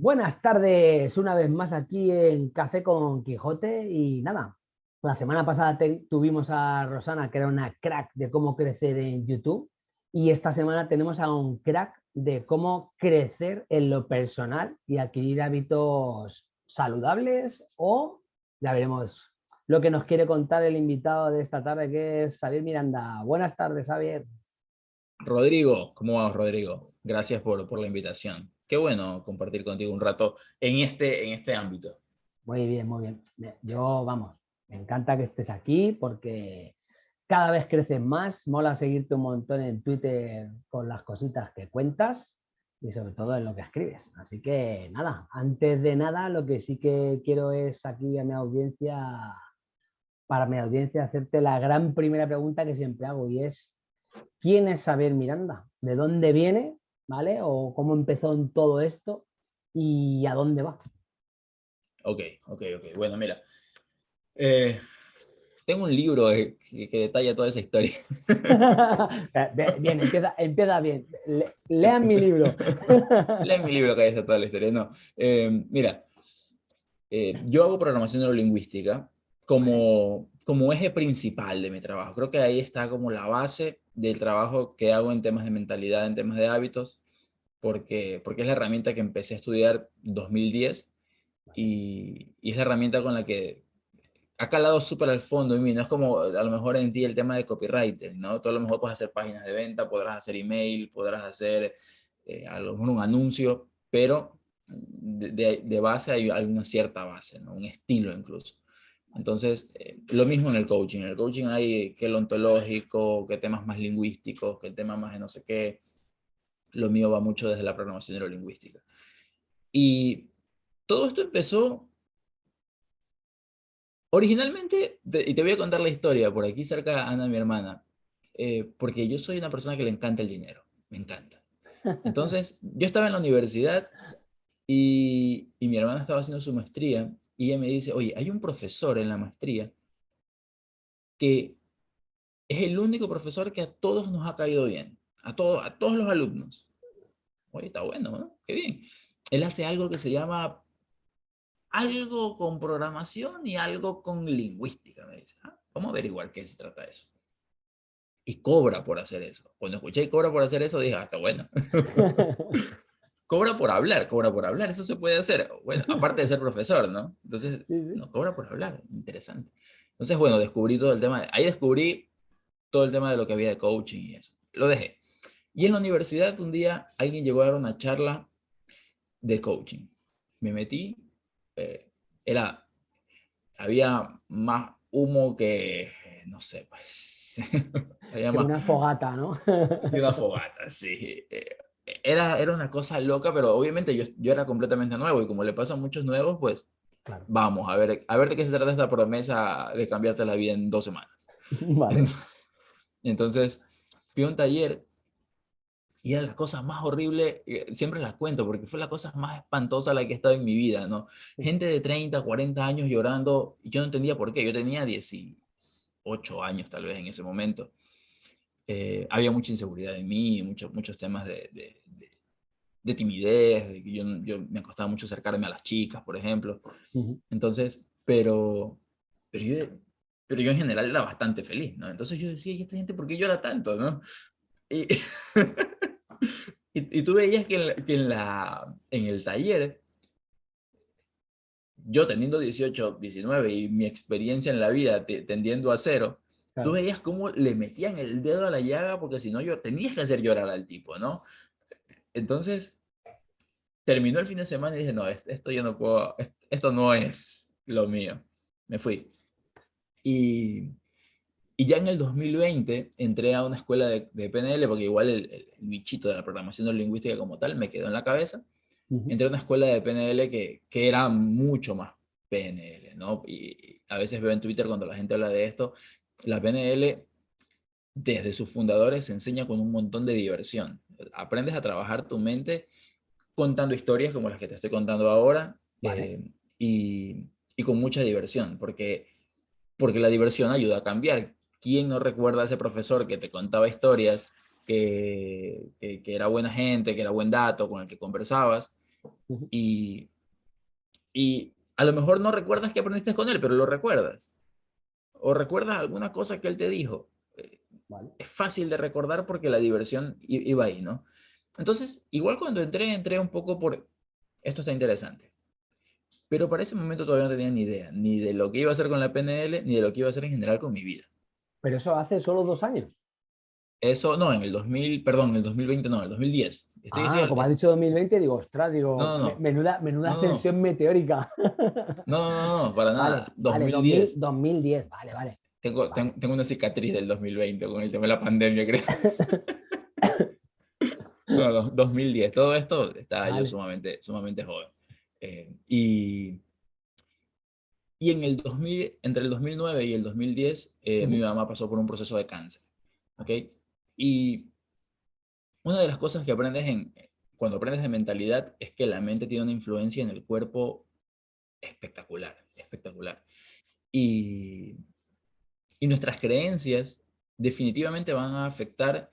Buenas tardes, una vez más aquí en Café con Quijote y nada, la semana pasada tuvimos a Rosana que era una crack de cómo crecer en YouTube y esta semana tenemos a un crack de cómo crecer en lo personal y adquirir hábitos saludables o ya veremos lo que nos quiere contar el invitado de esta tarde que es Xavier Miranda. Buenas tardes, Xavier. Rodrigo, ¿cómo vas, Rodrigo? Gracias por, por la invitación qué bueno compartir contigo un rato en este, en este ámbito. Muy bien, muy bien. Yo, vamos, me encanta que estés aquí porque cada vez creces más, mola seguirte un montón en Twitter con las cositas que cuentas y sobre todo en lo que escribes. Así que nada, antes de nada lo que sí que quiero es aquí a mi audiencia, para mi audiencia, hacerte la gran primera pregunta que siempre hago y es, ¿quién es Saber Miranda? ¿De dónde viene? ¿Vale? O cómo empezó en todo esto y a dónde va. Ok, ok, ok. Bueno, mira. Eh, tengo un libro que, detalla toda esa historia. bien, empieza, empieza bien. lean mi libro. lean mi libro que detalla toda la historia. No, eh, mira, eh, yo hago programación neurolingüística como, como eje principal de mi trabajo. Creo que ahí está como la base del trabajo que hago en temas de mentalidad, en temas de hábitos, porque, porque es la herramienta que empecé a estudiar en 2010 y, y, es la herramienta con la que ha calado súper al fondo. No es como a lo mejor en ti el tema de copywriter, ¿no? Tú a lo mejor puedes hacer páginas de venta, podrás hacer email, podrás hacer eh, a lo mejor un anuncio, pero de, de, base hay, hay, una cierta base, ¿no? Un estilo incluso. Entonces, eh, lo mismo en el coaching. En el coaching hay que lo ontológico, que temas más lingüísticos, que temas más de no sé qué. Lo mío va mucho desde la programación neurolingüística. Y todo esto empezó originalmente, y te voy a contar la historia, por aquí cerca Ana, mi hermana, eh, porque yo soy una persona que le encanta el dinero, me encanta. Entonces, yo estaba en la universidad y, y mi hermana estaba haciendo su maestría y ella me dice, oye, hay un profesor en la maestría que es el único profesor que a todos nos ha caído bien, a, todos a todos los alumnos. Oye, está bueno, ¿no? Qué bien. Él hace algo que se llama algo con programación y algo con lingüística, me dice. Ah, vamos a averiguar qué se trata de eso. Y cobra por hacer eso. Cuando escuché cobra por hacer eso, dije, ah, está bueno. cobra por hablar, cobra por hablar, eso se puede hacer. Bueno, aparte de ser profesor, ¿no? Entonces, no, cobra por hablar, interesante. Entonces, bueno, descubrí todo el tema, ahí descubrí todo el tema de lo que había de coaching y eso. Lo dejé. Y en la universidad un día alguien llegó a dar una charla de coaching. Me metí, eh, era, había más humo que, no sé, pues... había más, una fogata, ¿no? una fogata, sí. Eh, era, era una cosa loca, pero obviamente yo, yo era completamente nuevo y como le pasa a muchos nuevos, pues vamos a ver, a ver de qué se trata esta promesa de cambiarte la vida en dos semanas. Vale. Entonces, fui a un taller y era la cosa más horrible, eh, siempre la cuento porque fue la cosa más espantosa la que he estado en mi vida, ¿no? Gente de 30, 40 años llorando y yo no entendía por qué, yo tenía 18 años tal vez en ese momento. Eh, había mucha inseguridad en mí, muchos, muchos temas de, de, timidez, de que yo, yo, me costaba mucho acercarme a las chicas, por ejemplo. Entonces, pero, pero, yo, pero yo en general era bastante feliz, ¿no? Entonces yo decía, ¿y esta gente por qué llora tanto, no? Y, y, tú veías que, en, que en, la, en el taller, yo teniendo 18, 19 y mi experiencia en la vida tendiendo a cero, Tú veías cómo le metían el dedo a la llaga porque si no, yo tenías que hacer llorar al tipo, ¿no? Entonces, terminó el fin de semana y dije, no, esto yo no puedo, esto no es lo mío. Me fui. Y, y ya en el 2020 entré a una escuela de, PNL, porque igual el, bichito de la programación lingüística como tal me quedó en la cabeza. Entré a una escuela de PNL que, que era mucho más PNL, ¿no? Y a veces veo en Twitter cuando la gente habla de esto, la PNL, desde sus fundadores, se enseña con un montón de diversión. Aprendes a trabajar tu mente contando historias como las que te estoy contando ahora eh, y, con mucha diversión, porque, porque la diversión ayuda a cambiar. ¿Quién no recuerda a ese profesor que te contaba historias, que, que, era buena gente, que era buen dato, con el que conversabas, Y, y a lo mejor no recuerdas que aprendiste con él, pero lo recuerdas. O recuerdas alguna cosa que él te dijo. Eh, es fácil de recordar porque la diversión iba ahí, ¿no? Entonces, igual cuando entré, entré un poco por, esto está interesante. Pero para ese momento todavía no tenía ni idea, ni de lo que iba a hacer con la PNL, ni de lo que iba a hacer en general con mi vida. Pero eso hace solo dos años. Eso, no, en el 2000, perdón, en el 2020 no, en el 2010. ah, como has dicho 2020, digo, ostras, digo, menuda, menuda ascensión meteórica. No, no, no, para nada. 2010. 2010, vale, vale. Tengo, tengo, una cicatriz del 2020 con el tema de la pandemia, creo. no, 2010. Todo esto estaba yo sumamente, sumamente joven. Eh, y, y en el 2000, entre el 2009 y el 2010, eh, mi mamá pasó por un proceso de cáncer. ¿ok? Y una de las cosas que aprendes en, cuando aprendes de mentalidad es que la mente tiene una influencia en el cuerpo espectacular, espectacular. Y, y nuestras creencias definitivamente van a afectar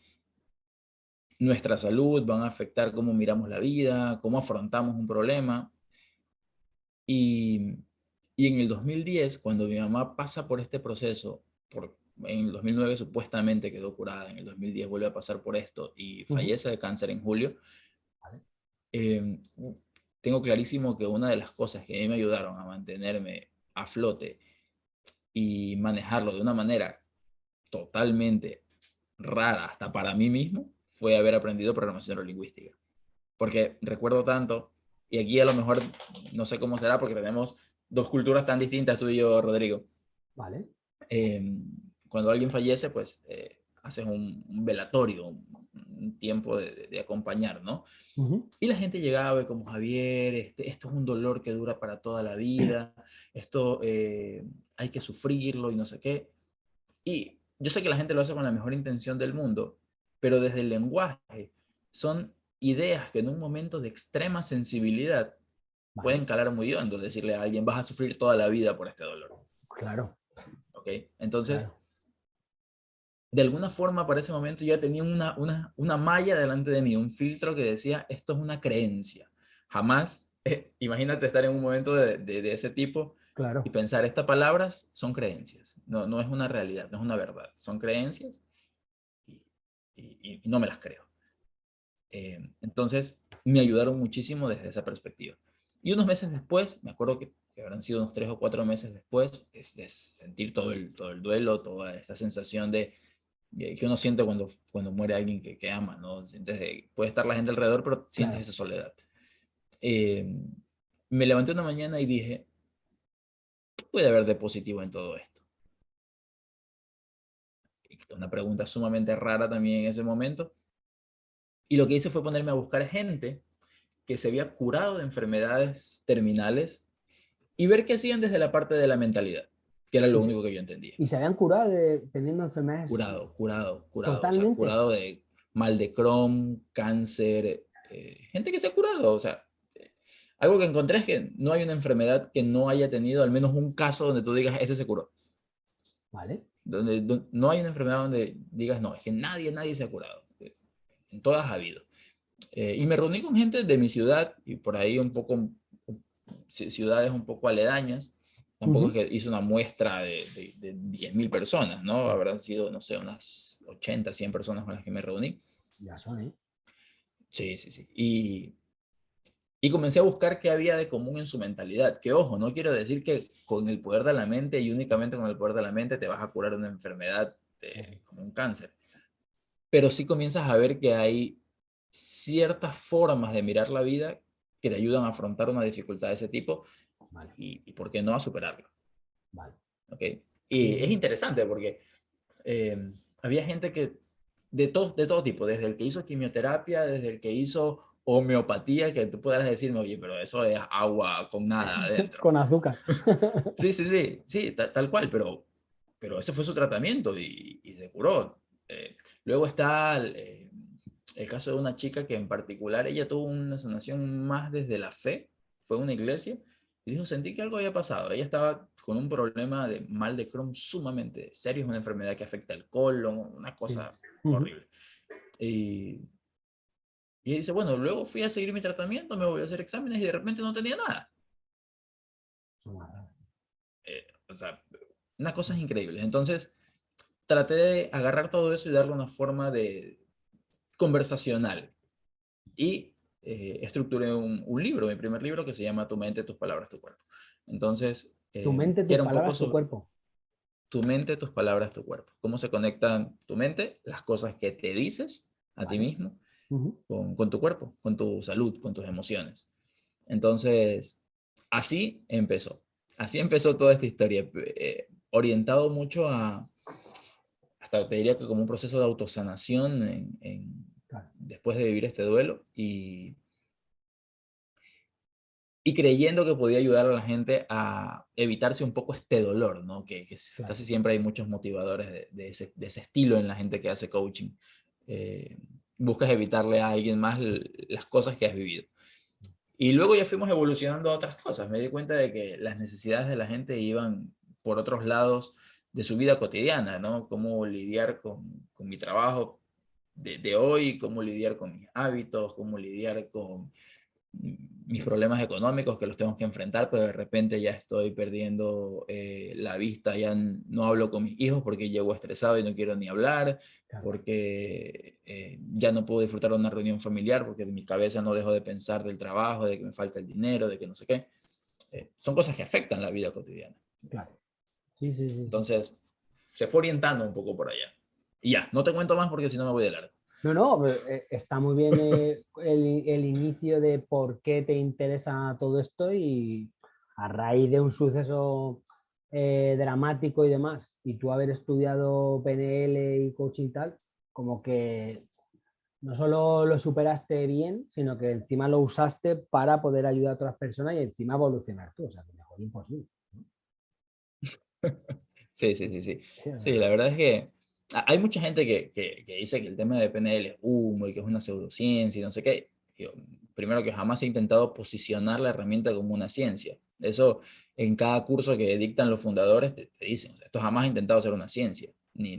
nuestra salud, van a afectar cómo miramos la vida, cómo afrontamos un problema. Y, y en el 2010, cuando mi mamá pasa por este proceso, por en el 2009 supuestamente quedó curada, en el 2010 vuelve a pasar por esto y fallece de cáncer en julio. Em, tengo clarísimo que una de las cosas que a mí me ayudaron a mantenerme a flote y manejarlo de una manera totalmente rara hasta para mí mismo fue haber aprendido programación neurolingüística. Porque recuerdo tanto, y aquí a lo mejor no sé cómo será porque tenemos dos culturas tan distintas tú y yo, Rodrigo. Vale. Eh, cuando alguien fallece, pues eh, haces un, velatorio, un, tiempo de, acompañar, ¿no? Y la gente llegaba como, Javier, este, esto es un dolor que dura para toda la vida, esto eh, hay que sufrirlo y no sé qué. Y yo sé que la gente lo hace con la mejor intención del mundo, pero desde el lenguaje son ideas que en un momento de extrema sensibilidad pueden calar muy hondo, decirle a alguien, vas a sufrir toda la vida por este dolor. Claro. ¿Ok? Entonces de alguna forma para ese momento ya tenía una, una, una malla delante de mí, un filtro que decía, esto es una creencia. Jamás, imagínate estar en un momento de, de, ese tipo claro. y pensar, estas palabras son creencias, no, no es una realidad, no es una verdad, son creencias y, y, no me las creo. Eh, entonces, me ayudaron muchísimo desde esa perspectiva. Y unos meses después, me acuerdo que, habrán sido unos tres o cuatro meses después, es, de sentir todo el, todo el duelo, toda esta sensación de, que uno siente cuando, cuando muere alguien que, que ama, ¿no? Sientes puede estar la gente alrededor, pero sientes esa soledad. Eh, me levanté una mañana y dije, ¿qué puede haber de positivo en todo esto? Una pregunta sumamente rara también en ese momento. Y lo que hice fue ponerme a buscar gente que se había curado de enfermedades terminales y ver qué hacían desde la parte de la mentalidad que era lo único que yo entendía. ¿Y se habían curado de, teniendo enfermedades? Curado, curado, curado. Totalmente. curado de mal de Crohn, cáncer, eh, gente que se ha curado. O sea, algo que encontré es que no hay una enfermedad que no haya tenido al menos un caso donde tú digas, ese se curó. Vale. Donde, no hay una enfermedad donde digas, no, es que nadie, nadie se ha curado. En todas ha habido. Eh, y me reuní con gente de mi ciudad y por ahí un poco, ciudades un poco aledañas, Tampoco es que hice una muestra de, de, 10.000 personas, ¿no? Habrán sido, no sé, unas 80, 100 personas con las que me reuní. Ya son, ¿eh? Sí, sí, sí. Y, y comencé a buscar qué había de común en su mentalidad. Que ojo, no quiero decir que con el poder de la mente y únicamente con el poder de la mente te vas a curar una enfermedad como un cáncer. Pero sí comienzas a ver que hay ciertas formas de mirar la vida que te ayudan a afrontar una dificultad de ese tipo y, por qué no a superarlo. Vale. ¿Okay? Y es interesante porque eh, había gente que de todo, de todo tipo, desde el que hizo quimioterapia, desde el que hizo homeopatía, que tú puedas decirme, oye, pero eso es agua con nada adentro. con azúcar. sí, sí, sí, sí, tal, cual, pero, pero ese fue su tratamiento y, y se curó. Eh, luego está el, eh, el, caso de una chica que en particular, ella tuvo una sanación más desde la fe, fue una iglesia, y dijo, sentí que algo había pasado. Ella estaba con un problema de mal de Crohn sumamente serio, es una enfermedad que afecta el colon, una cosa horrible. Y, Y dice, bueno, luego fui a seguir mi tratamiento, me voy a hacer exámenes y de repente no tenía nada. Eh, o sea, unas cosas increíbles. Entonces, traté de agarrar todo eso y darle una forma de conversacional. Y eh, estructuré un, un, libro, mi primer libro, que se llama Tu mente, tus palabras, tu cuerpo. Entonces... tu mente, tus palabras, tu cuerpo tu mente, tus palabras, tu cuerpo. ¿Cómo se conectan tu mente, las cosas que te dices a ti mismo, con, tu cuerpo, con tu salud, con tus emociones? Entonces, así empezó. Así empezó toda esta historia, eh, orientado mucho a, hasta te diría que como un proceso de autosanación en, después de vivir este duelo y y creyendo que podía ayudar a la gente a evitarse un poco este dolor, ¿no? Que, casi siempre hay muchos motivadores de, ese, estilo en la gente que hace coaching. Eh, buscas evitarle a alguien más las cosas que has vivido. Y luego ya fuimos evolucionando a otras cosas. Me di cuenta de que las necesidades de la gente iban por otros lados de su vida cotidiana, ¿no? Cómo lidiar con, con mi trabajo de, de, hoy, cómo lidiar con mis hábitos, cómo lidiar con mis problemas económicos que los tengo que enfrentar, pero de repente ya estoy perdiendo eh, la vista, ya no hablo con mis hijos porque llego estresado y no quiero ni hablar, porque eh, ya no puedo disfrutar de una reunión familiar porque en mi cabeza no dejo de pensar del trabajo, de que me falta el dinero, de que no sé qué. Eh, son cosas que afectan la vida cotidiana. Claro. Sí, sí, sí. Entonces, se fue orientando un poco por allá. Y ya, no te cuento más porque si no me voy de largo. No, no, eh, está muy bien eh, el, inicio de por qué te interesa todo esto y a raíz de un suceso eh, dramático y demás, y tú haber estudiado PNL y coaching y tal, como que no solo lo superaste bien, sino que encima lo usaste para poder ayudar a otras personas y encima evolucionar tú, o sea, que mejor imposible. Sí, sí, sí, sí. Sí, la verdad es que hay mucha gente que, que, dice que el tema de PNL es humo y que es una pseudociencia y no sé qué. primero que jamás he intentado posicionar la herramienta como una ciencia. Eso en cada curso que dictan los fundadores te, dicen, esto jamás he intentado ser una ciencia, ni,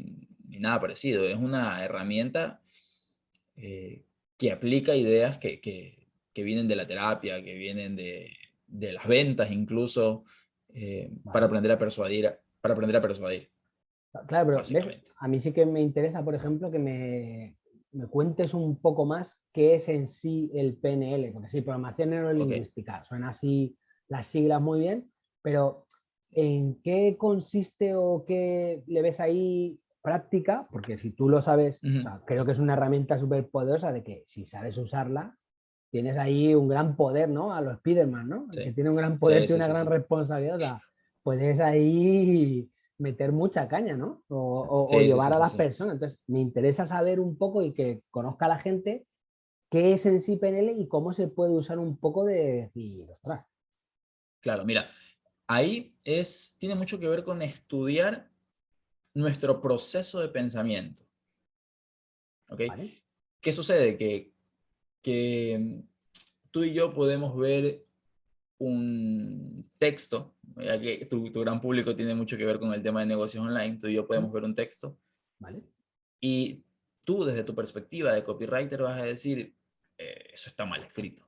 ni nada parecido. Es una herramienta eh, que aplica ideas que, que, que, vienen de la terapia, que vienen de, de las ventas incluso, eh, para aprender a persuadir. Para aprender a persuadir. Claro, pero a mí sí que me interesa, por ejemplo, que me, cuentes un poco más qué es en sí el PNL, porque sí, programación neurolingüística, suena así las siglas muy bien, pero ¿en qué consiste o qué le ves ahí práctica? Porque si tú lo sabes, creo que es una herramienta súper poderosa de que si sabes usarla, tienes ahí un gran poder, ¿no? A los Spiderman, ¿no? Que tiene un gran poder, y una gran responsabilidad. puedes ahí meter mucha caña, ¿no? O, llevar a las personas. Entonces, me interesa saber un poco y que conozca la gente qué es en sí PNL y cómo se puede usar un poco de decir, Claro, mira, ahí es, tiene mucho que ver con estudiar nuestro proceso de pensamiento. ¿Ok? ¿Qué sucede? Que, que tú y yo podemos ver un texto, ya que tu, gran público tiene mucho que ver con el tema de negocios online, tú y yo podemos ver un texto, ¿vale? Y tú desde tu perspectiva de copywriter vas a decir, eh, eso está mal escrito.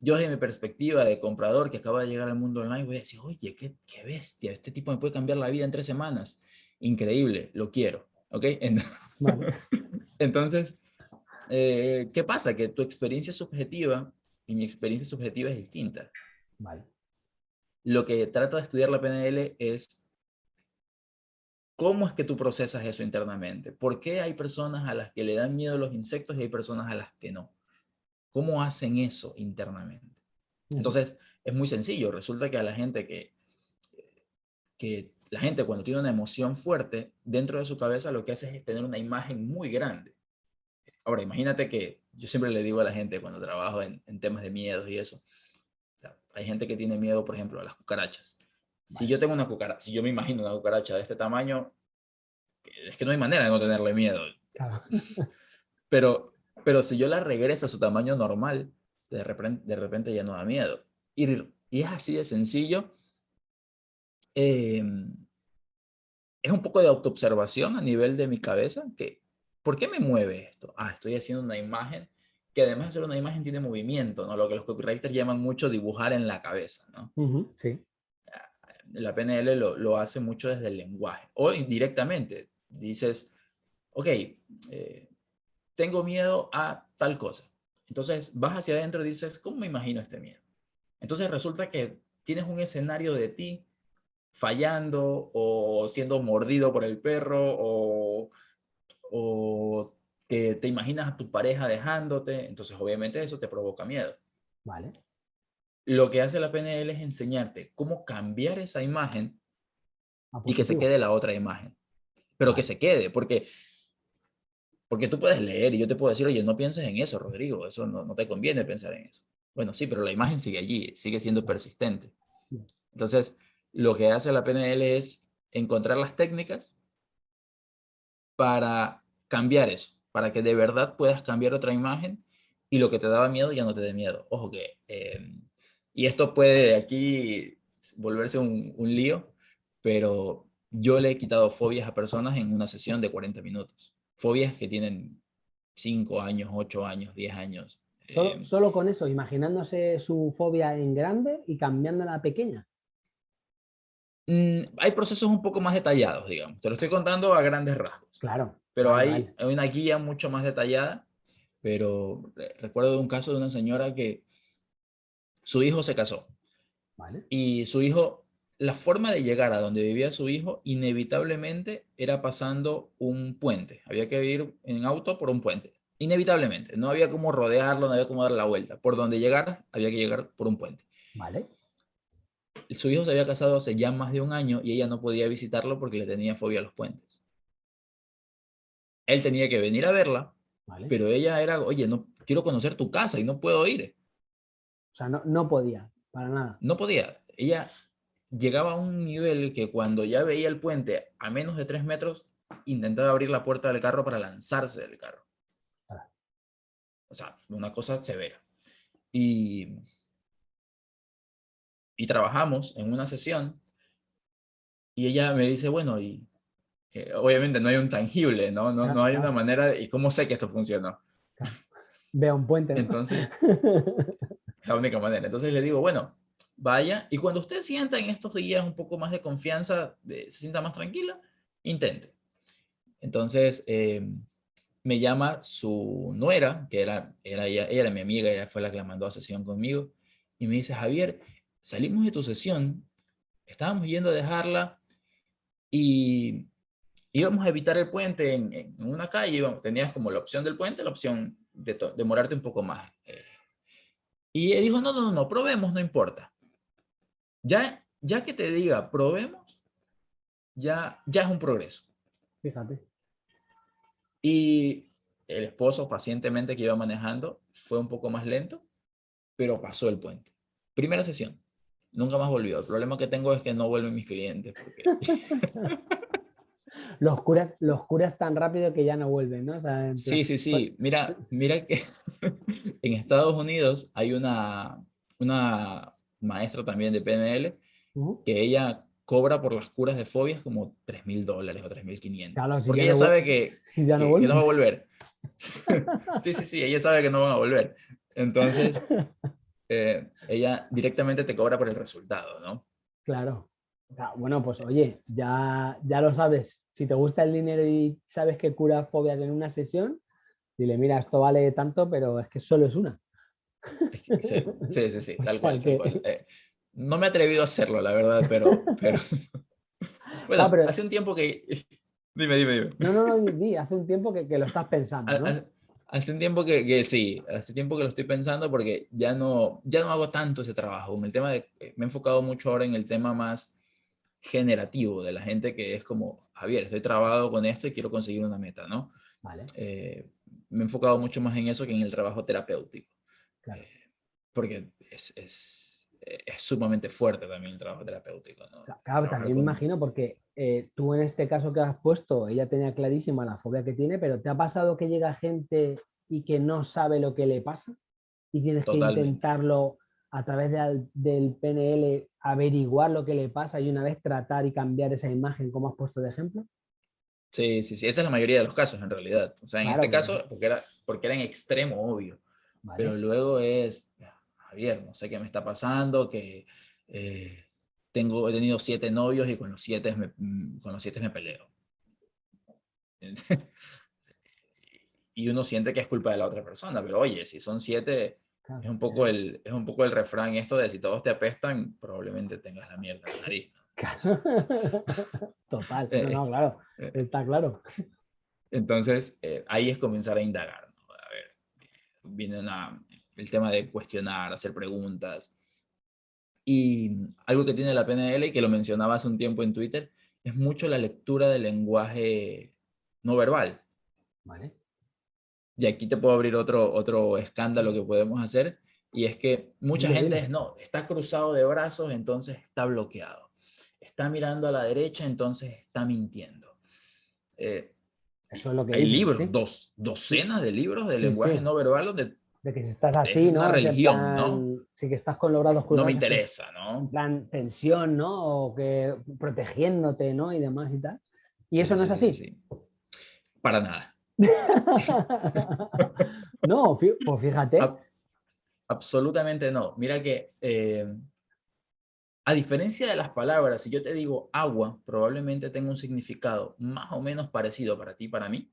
Yo desde mi perspectiva de comprador que acaba de llegar al mundo online voy a decir, oye, qué, qué bestia, este tipo me puede cambiar la vida en tres semanas. Increíble, lo quiero. ¿Ok? Entonces, eh, ¿qué pasa? Que tu experiencia subjetiva y mi experiencia subjetiva es distinta. Vale. Lo que trata de estudiar la PNL es cómo es que tú procesas eso internamente. ¿Por qué hay personas a las que le dan miedo los insectos y hay personas a las que no? ¿Cómo hacen eso internamente? Entonces, es muy sencillo. Resulta que a la gente que, que la gente cuando tiene una emoción fuerte, dentro de su cabeza lo que hace es tener una imagen muy grande. Ahora, imagínate que yo siempre le digo a la gente cuando trabajo en, en temas de miedos y eso, hay gente que tiene miedo, por ejemplo, a las cucarachas. Si yo tengo una cucaracha, si yo me imagino una cucaracha de este tamaño, es que no hay manera de no tenerle miedo. Pero, pero si yo la regreso a su tamaño normal, de repente, de repente ya no da miedo. Y, y es así de sencillo. Em, es un poco de autoobservación a nivel de mi cabeza, que ¿por qué me mueve esto? Ah, estoy haciendo una imagen que además de ser una imagen tiene movimiento, ¿no? Lo que los copywriters llaman mucho dibujar en la cabeza, ¿no? sí. La PNL lo, lo, hace mucho desde el lenguaje o indirectamente. Dices, ok, eh, tengo miedo a tal cosa. Entonces vas hacia adentro y dices, ¿cómo me imagino este miedo? Entonces resulta que tienes un escenario de ti fallando o siendo mordido por el perro o, o que te imaginas a tu pareja dejándote, entonces obviamente eso te provoca miedo. Vale. Lo que hace la PNL es enseñarte cómo cambiar esa imagen y que se quede la otra imagen. Pero que se quede, porque, porque tú puedes leer y yo te puedo decir, oye, no pienses en eso, Rodrigo, eso no, no te conviene pensar en eso. Bueno, sí, pero la imagen sigue allí, sigue siendo persistente. Entonces, lo que hace la PNL es encontrar las técnicas para cambiar eso para que de verdad puedas cambiar otra imagen y lo que te daba miedo ya no te dé miedo. Ojo que, em, y esto puede aquí volverse un, un, lío, pero yo le he quitado fobias a personas en una sesión de 40 minutos. Fobias que tienen 5 años, 8 años, 10 años. Solo, em. solo con eso, imaginándose su fobia en grande y cambiándola a pequeña. Mm, hay procesos un poco más detallados, digamos. Te lo estoy contando a grandes rasgos. Claro. Pero hay, una guía mucho más detallada, pero recuerdo de un caso de una señora que su hijo se casó. Y su hijo, la forma de llegar a donde vivía su hijo, inevitablemente era pasando un puente. Había que ir en auto por un puente. Inevitablemente. No había como rodearlo, no había como dar la vuelta. Por donde llegara, había que llegar por un puente. Vale. Su hijo se había casado hace ya más de un año y ella no podía visitarlo porque le tenía fobia a los puentes él tenía que venir a verla, pero ella era, oye, no quiero conocer tu casa y no puedo ir. O sea, no, no podía, para nada. No podía. Ella llegaba a un nivel que cuando ya veía el puente a menos de tres metros, intentaba abrir la puerta del carro para lanzarse del carro. Ah. O sea, una cosa severa. Y, y trabajamos en una sesión y ella me dice, bueno, ¿y obviamente no hay un tangible, ¿no? No, no hay una manera, de, ¿y cómo sé que esto funcionó? Vea un puente. Entonces, la única manera. Entonces le digo, bueno, vaya, y cuando usted sienta en estos días un poco más de confianza, se sienta más tranquila, intente. Entonces, eh, me llama su nuera, que era, era, ella, era mi amiga, ella fue la que la mandó a sesión conmigo, y me dice, Javier, salimos de tu sesión, estábamos yendo a dejarla, y íbamos a evitar el puente en, una calle, tenías como la opción del puente, la opción de demorarte un poco más. Eh. y él dijo, no, no, no, probemos, no importa. Ya, ya que te diga, probemos, ya, ya es un progreso. Fíjate. Y el esposo pacientemente que iba manejando fue un poco más lento, pero pasó el puente. Primera sesión. Nunca más volvió. El problema que tengo es que no vuelven mis clientes. Porque... los curas, los curas tan rápido que ya no vuelven, ¿no? sí, sí, sí. Mira, mira que en Estados Unidos hay una, una maestra también de PNL que ella cobra por las curas de fobias como 3 mil dólares o 3 mil 500. porque ella sabe que, ya no, va a volver. sí, sí, sí, ella sabe que no van a volver. Entonces, eh, ella directamente te cobra por el resultado, ¿no? Claro. Bueno, pues oye, ya, ya lo sabes. Si te gusta el dinero y sabes que cura fobias en una sesión, dile, mira, esto vale tanto, pero es que solo es una. Sí, sí, sí, tal, cual, eh, no me he atrevido a hacerlo, la verdad, pero... pero... Bueno, hace un tiempo que... Dime, dime, dime. No, no, no, di, hace un tiempo que, que, lo estás pensando, ¿no? Hace un tiempo que, que, sí, hace tiempo que lo estoy pensando porque ya no, ya no hago tanto ese trabajo. el tema de, me he enfocado mucho ahora en el tema más generativo de la gente que es como, Javier, estoy trabado con esto y quiero conseguir una meta, ¿no? Vale. Eh, me he enfocado mucho más en eso que en el trabajo terapéutico. Claro. Eh, porque es, es, es, sumamente fuerte también el trabajo terapéutico. ¿no? Claro, también me imagino porque eh, tú en este caso que has puesto, ella tenía clarísima la fobia que tiene, pero ¿te ha pasado que llega gente y que no sabe lo que le pasa? Y tienes que intentarlo a través del PNL averiguar lo que le pasa y una vez tratar y cambiar esa imagen como has puesto de ejemplo? Sí, sí, sí, esa es la mayoría de los casos en realidad. O sea, en este caso, porque era, porque era en extremo obvio. Pero luego es, Javier, no sé qué me está pasando, que eh, tengo, he tenido siete novios y con los siete me, mm, con los siete me peleo. y uno siente que es culpa de la otra persona, pero oye, si son siete, es, un poco el, es un poco el refrán esto de si todos te apestan, probablemente tengas la mierda en la nariz. Total, no, eh, claro, eh. está claro. Entonces, ahí es comenzar a indagar. A ver, viene el tema de cuestionar, hacer preguntas, y algo que tiene la PNL, y que lo mencionaba hace un tiempo en Twitter, es mucho la lectura del lenguaje no verbal. Vale. Y aquí te puedo abrir otro, otro escándalo que podemos hacer, y es que mucha gente es, no, está cruzado de brazos, entonces está bloqueado. Está mirando a la derecha, entonces está mintiendo. Eh, Eso es lo que hay libros, dos, docenas de libros de lenguaje no verbal donde de que si estás así, ¿no? Una religión, ¿no? Sí, que estás con los brazos cruzados. No me interesa, ¿no? En plan tensión, ¿no? O que protegiéndote, ¿no? Y demás y tal. ¿Y eso no es así? Sí, Para nada. No, pues fíjate. absolutamente no. Mira que, eh, a diferencia de las palabras, si yo te digo agua, probablemente tenga un significado más o menos parecido para ti, para mí,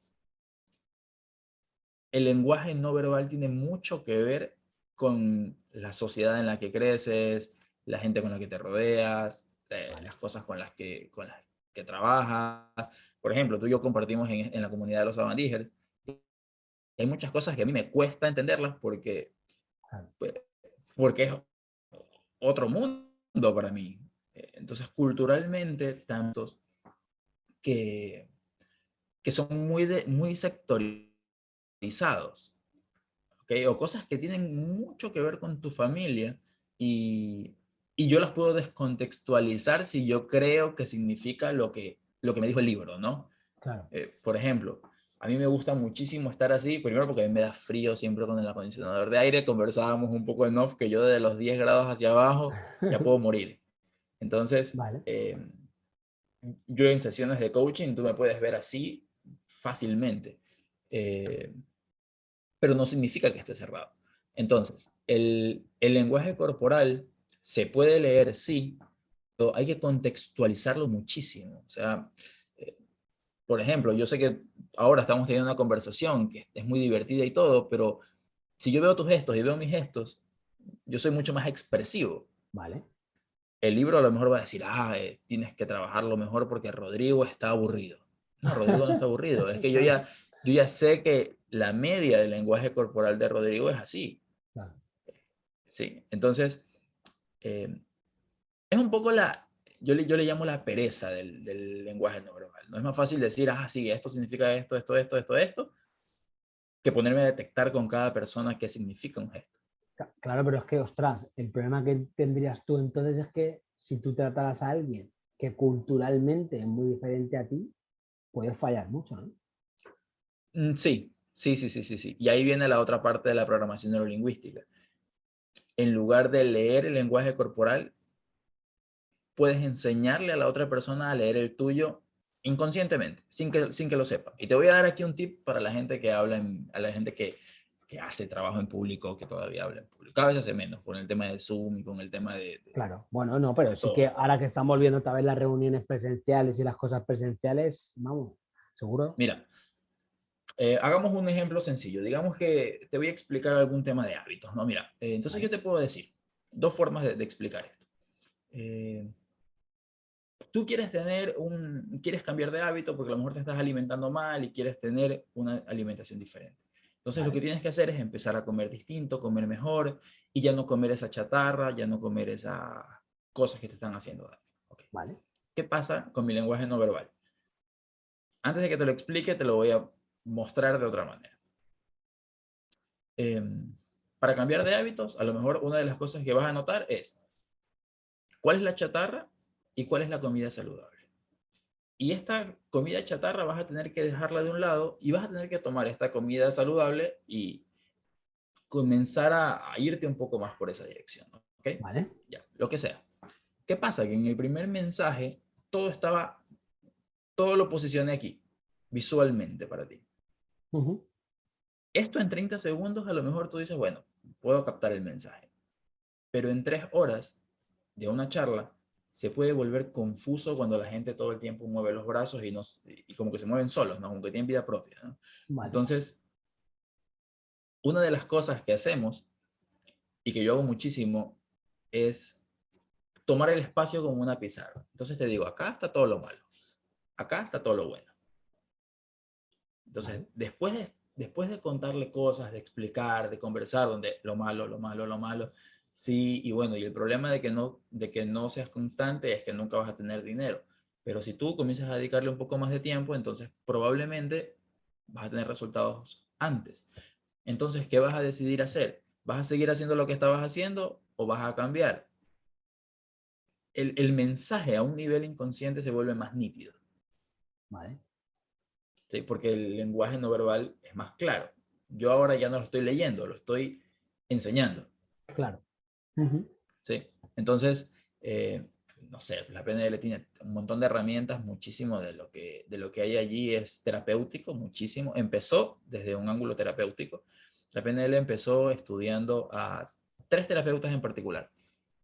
el lenguaje no verbal tiene mucho que ver con la sociedad en la que creces, la gente con la que te rodeas, eh, las cosas con las que, con las que trabajas. Por ejemplo, tú y yo compartimos en, la comunidad de los Avandígeres. Hay muchas cosas que a mí me cuesta entenderlas porque, pues, porque es otro mundo para mí. Entonces, culturalmente, tantos que, que son muy, de, muy sectoriales ¿okay? o cosas que tienen mucho que ver con tu familia y, y, yo las puedo descontextualizar si yo creo que significa lo que, lo que me dijo el libro, ¿no? Eh, por ejemplo, a mí me gusta muchísimo estar así, primero porque a mí me da frío siempre con el acondicionador de aire, conversábamos un poco en off que yo de los 10 grados hacia abajo ya puedo morir. Entonces, em, yo en sesiones de coaching, tú me puedes ver así fácilmente. Eh, pero no significa que esté cerrado. Entonces, el, lenguaje corporal se puede leer, sí, pero hay que contextualizarlo muchísimo. O sea, eh, por ejemplo, yo sé que ahora estamos teniendo una conversación que es muy divertida y todo, pero si yo veo tus gestos y veo mis gestos, yo soy mucho más expresivo. Vale. El libro a lo mejor va a decir, ah, eh, tienes que trabajarlo mejor porque Rodrigo está aburrido. No, Rodrigo no está aburrido. Es que yo ya, yo ya sé que la media del lenguaje corporal de Rodrigo es así. Sí, entonces, eh, es un poco la, yo le, yo le llamo la pereza del, del, lenguaje no verbal. No es más fácil decir, ah, sí, esto significa esto, esto, esto, esto, esto, que ponerme a detectar con cada persona qué significa un gesto. Claro, pero es que, ostras, el problema que tendrías tú entonces es que si tú trataras a alguien que culturalmente es muy diferente a ti, puedes fallar mucho, ¿no? Mm, sí, sí, sí, sí, sí, sí. Y ahí viene la otra parte de la programación neurolingüística. En lugar de leer el lenguaje corporal, puedes enseñarle a la otra persona a leer el tuyo inconscientemente, sin que, sin que lo sepa. Y te voy a dar aquí un tip para la gente que habla, a la gente que, que hace trabajo en público, que todavía habla en público. Cada vez hace menos con el tema de Zoom y con el tema de... claro, bueno, no, pero sí que ahora que están volviendo otra vez las reuniones presenciales y las cosas presenciales, vamos, seguro. Mira, eh, hagamos un ejemplo sencillo. Digamos que te voy a explicar algún tema de hábitos. ¿no? Mira, eh, entonces yo te puedo decir dos formas de, explicar esto. Eh, tú quieres tener un, quieres cambiar de hábito porque a lo mejor te estás alimentando mal y quieres tener una alimentación diferente. Entonces lo que tienes que hacer es empezar a comer distinto, comer mejor y ya no comer esa chatarra, ya no comer esas cosas que te están haciendo daño. Vale. ¿Qué pasa con mi lenguaje no verbal? Antes de que te lo explique, te lo voy a mostrar de otra manera. Em, para cambiar de hábitos, a lo mejor una de las cosas que vas a notar es cuál es la chatarra y cuál es la comida saludable. Y esta comida chatarra vas a tener que dejarla de un lado y vas a tener que tomar esta comida saludable y comenzar a, irte un poco más por esa dirección. ¿Ok? Vale. Ya, lo que sea. ¿Qué pasa? Que en el primer mensaje todo estaba, todo lo posicioné aquí, visualmente para ti. Esto en 30 segundos a lo mejor tú dices, bueno, puedo captar el mensaje. Pero en tres horas de una charla se puede volver confuso cuando la gente todo el tiempo mueve los brazos y, no, y como que se mueven solos, ¿no? como que tienen vida propia. Entonces, una de las cosas que hacemos y que yo hago muchísimo es tomar el espacio como una pizarra. Entonces te digo, acá está todo lo malo, acá está todo lo bueno. Entonces, después de, después de contarle cosas, de explicar, de conversar, donde lo malo, lo malo, lo malo, sí, y bueno, y el problema de que no, de que no seas constante es que nunca vas a tener dinero. Pero si tú comienzas a dedicarle un poco más de tiempo, entonces probablemente vas a tener resultados antes. Entonces, ¿qué vas a decidir hacer? ¿Vas a seguir haciendo lo que estabas haciendo o vas a cambiar? El, el mensaje a un nivel inconsciente se vuelve más nítido. Vale. ¿Sí? porque el lenguaje no verbal es más claro. Yo ahora ya no lo estoy leyendo, lo estoy enseñando. Claro. ¿sí? Entonces, eh, no sé, la PNL tiene un montón de herramientas, muchísimo de lo, que, de lo que hay allí es terapéutico, muchísimo. Empezó desde un ángulo terapéutico. La PNL empezó estudiando a tres terapeutas en particular.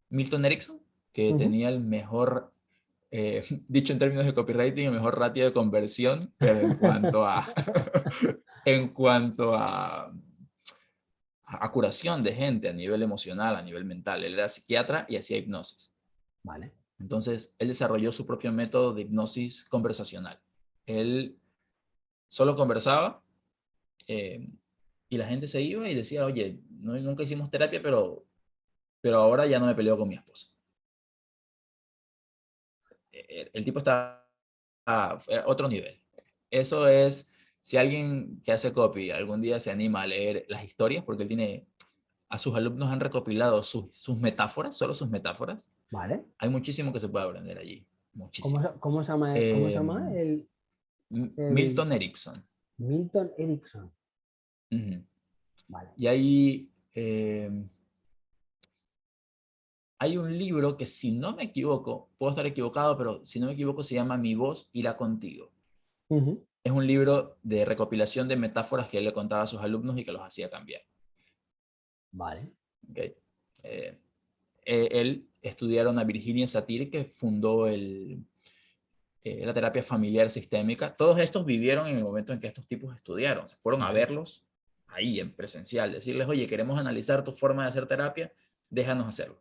Milton Erickson, que tenía el mejor eh, dicho en términos de copywriting, el mejor ratio de conversión, en cuanto a, en cuanto a, curación de gente a nivel emocional, a nivel mental. Él era psiquiatra y hacía hipnosis. Vale. Entonces, él desarrolló su propio método de hipnosis conversacional. Él solo conversaba eh, y la gente se iba y decía, oye, nunca hicimos terapia, pero, pero ahora ya no me peleo con mi esposa el tipo está a otro nivel. Eso es, si alguien que hace copy algún día se anima a leer las historias, porque él tiene, a sus alumnos han recopilado sus, sus metáforas, solo sus metáforas. Vale. Hay muchísimo que se puede aprender allí. Muchísimo. ¿Cómo, se llama, ¿cómo se llama? Em, el, Milton Erickson. Milton Erickson. vale. Y ahí... Eh, hay un libro que si no me equivoco, puedo estar equivocado, pero si no me equivoco se llama Mi voz irá contigo. Es un libro de recopilación de metáforas que él le contaba a sus alumnos y que los hacía cambiar. Vale. Okay. Eh, eh, él estudiaron a Virginia Satir, que fundó el, eh, la terapia familiar sistémica. Todos estos vivieron en el momento en que estos tipos estudiaron. Se fueron a verlos ahí en presencial, decirles, oye, queremos analizar tu forma de hacer terapia, déjanos hacerlo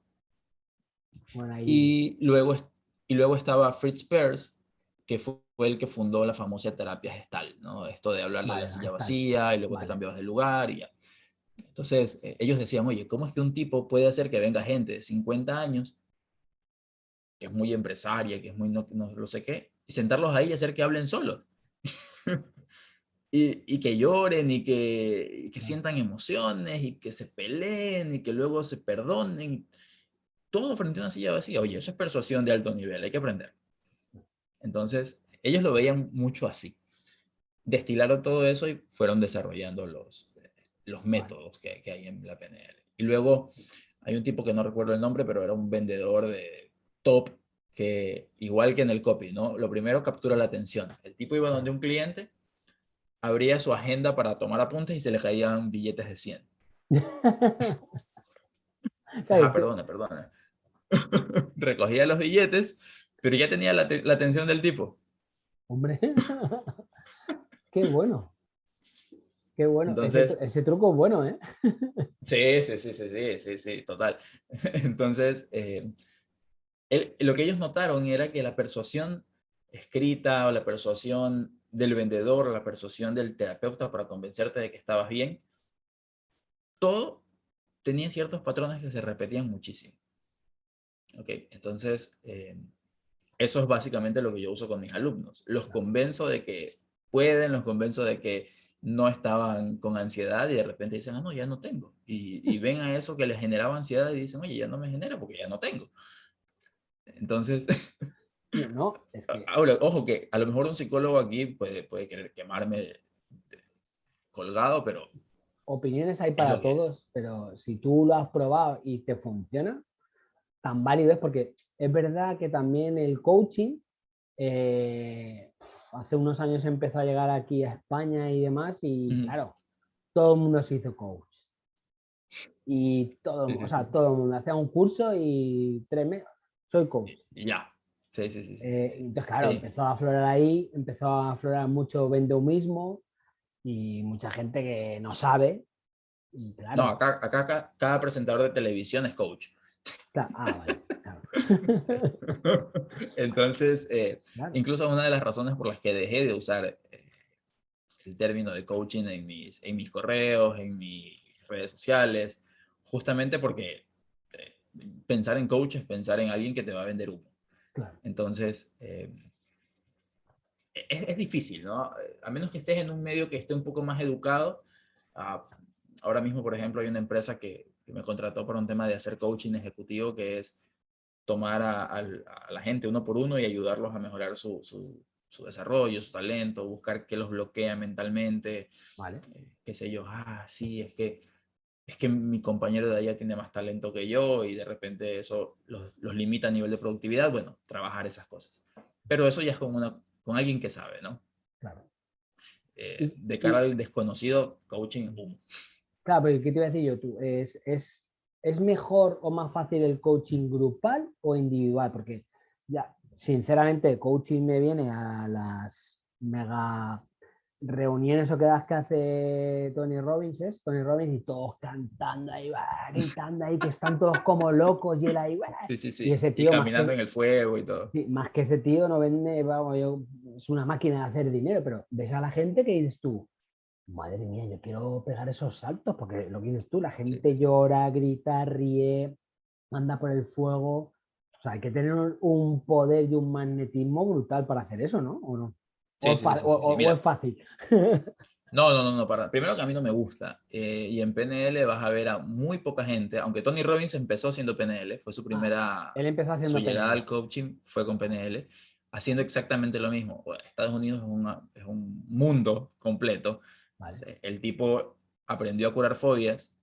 y, luego, y luego estaba Fritz Perls, que fue el que fundó la famosa terapia gestal, ¿no? Esto de hablar de la silla vacía y luego te cambiabas de lugar y ya. Entonces, eh, ellos decían, oye, ¿cómo es que un tipo puede hacer que venga gente de 50 años, que es muy empresaria, que es muy no, no lo sé qué, y sentarlos ahí y hacer que hablen solos? y, y, que lloren y que, y que sientan emociones y que se peleen y que luego se perdonen todo frente a una silla vacía. Oye, eso es persuasión de alto nivel, hay que aprender. Entonces, ellos lo veían mucho así. Destilaron todo eso y fueron desarrollando los, los métodos que, que hay en la PNL. Y luego hay un tipo que no recuerdo el nombre, pero era un vendedor de top que, igual que en el copy, ¿no? Lo primero captura la atención. El tipo iba donde un cliente, abría su agenda para tomar apuntes y se le caían billetes de 100. ah, perdona, perdona. recogía los billetes, pero ya tenía la, atención del tipo. Hombre, qué bueno. Qué bueno. Entonces, ese, truco es bueno, ¿eh? sí, sí, sí, sí, sí, sí, total. Entonces, eh, lo que ellos notaron era que la persuasión escrita o la persuasión del vendedor o la persuasión del terapeuta para convencerte de que estabas bien, todo tenía ciertos patrones que se repetían muchísimo. Ok, entonces eh, eso es básicamente lo que yo uso con mis alumnos. Los convenzo de que pueden, los convenzo de que no estaban con ansiedad y de repente dicen, ah, no, ya no tengo. Y, ven a eso que les generaba ansiedad y dicen, oye, ya no me genera porque ya no tengo. Entonces, no, es que... Ahora, ojo que a lo mejor un psicólogo aquí puede, puede querer quemarme colgado, pero... Opiniones hay para todos, pero si tú lo has probado y te funciona, tan válido es porque es verdad que también el coaching eh, hace unos años empezó a llegar aquí a España y demás y claro, todo el mundo se hizo coach. Y todo, o sea, todo el mundo hacía un curso y tres meses, soy coach. Y ya. Sí, sí, sí. Eh, entonces, claro, empezó a aflorar ahí, empezó a aflorar mucho vendehumismo y mucha gente que no sabe. Y claro, No, acá, acá, acá cada presentador de televisión es coach. Ah, vale, claro. Entonces, eh, Claro. incluso una de las razones por las que dejé de usar eh, el término de coaching en mis, en mis correos, en mis redes sociales, justamente porque eh, pensar en coach es pensar en alguien que te va a vender humo. Claro. Entonces, eh, es, es difícil, ¿no? A menos que estés en un medio que esté un poco más educado. ah, ahora mismo, por ejemplo, hay una empresa que, que me contrató para un tema de hacer coaching ejecutivo, que es tomar a, al- a la gente uno por uno y ayudarlos a mejorar su, su- su desarrollo, su talento, buscar qué los bloquea mentalmente, Vale. eh, qué sé yo, ah, sí, es que, es que mi compañero de allá tiene más talento que yo y de repente eso los, los limita a nivel de productividad, bueno, trabajar esas cosas. Pero eso ya es con, una, con alguien que sabe, ¿no? Claro. Eh, de cara al desconocido, coaching, boom. Claro, pero ¿qué te iba a decir yo tú? ¿Es, es, ¿Es mejor o más fácil el coaching grupal o individual? Porque ya, sinceramente, el coaching me viene a las mega reuniones o quedas que hace Tony Robbins, ¿es? Tony Robbins y todos cantando ahí, va, gritando ahí, que están todos como locos y él ahí. Sí, sí, sí. Y ese Y tío más caminando que- en el fuego y todo. Sí, más que ese tío no vende, vamos, yo, es una máquina de hacer dinero, pero ves a la gente que dices tú, madre mía, yo quiero pegar esos saltos, porque lo que dices tú, la gente llora, grita, ríe, anda por el fuego. O sea, hay que tener un- poder y un magnetismo brutal para hacer eso, ¿no? ¿O no? Sí, o, es sí, sí, o- sí, sí, o- es fácil. No, no, no, no, para. Primero que a mí no me gusta. eh, y en PNL vas a ver a muy poca gente, aunque Tony Robbins empezó haciendo PNL, fue su primera, Ah, Él empezó haciendo su llegada PNL. al coaching fue con PNL, haciendo exactamente lo mismo. Bueno, Estados Unidos es, una- es un mundo completo. Vale, El tipo aprendió a curar fobias,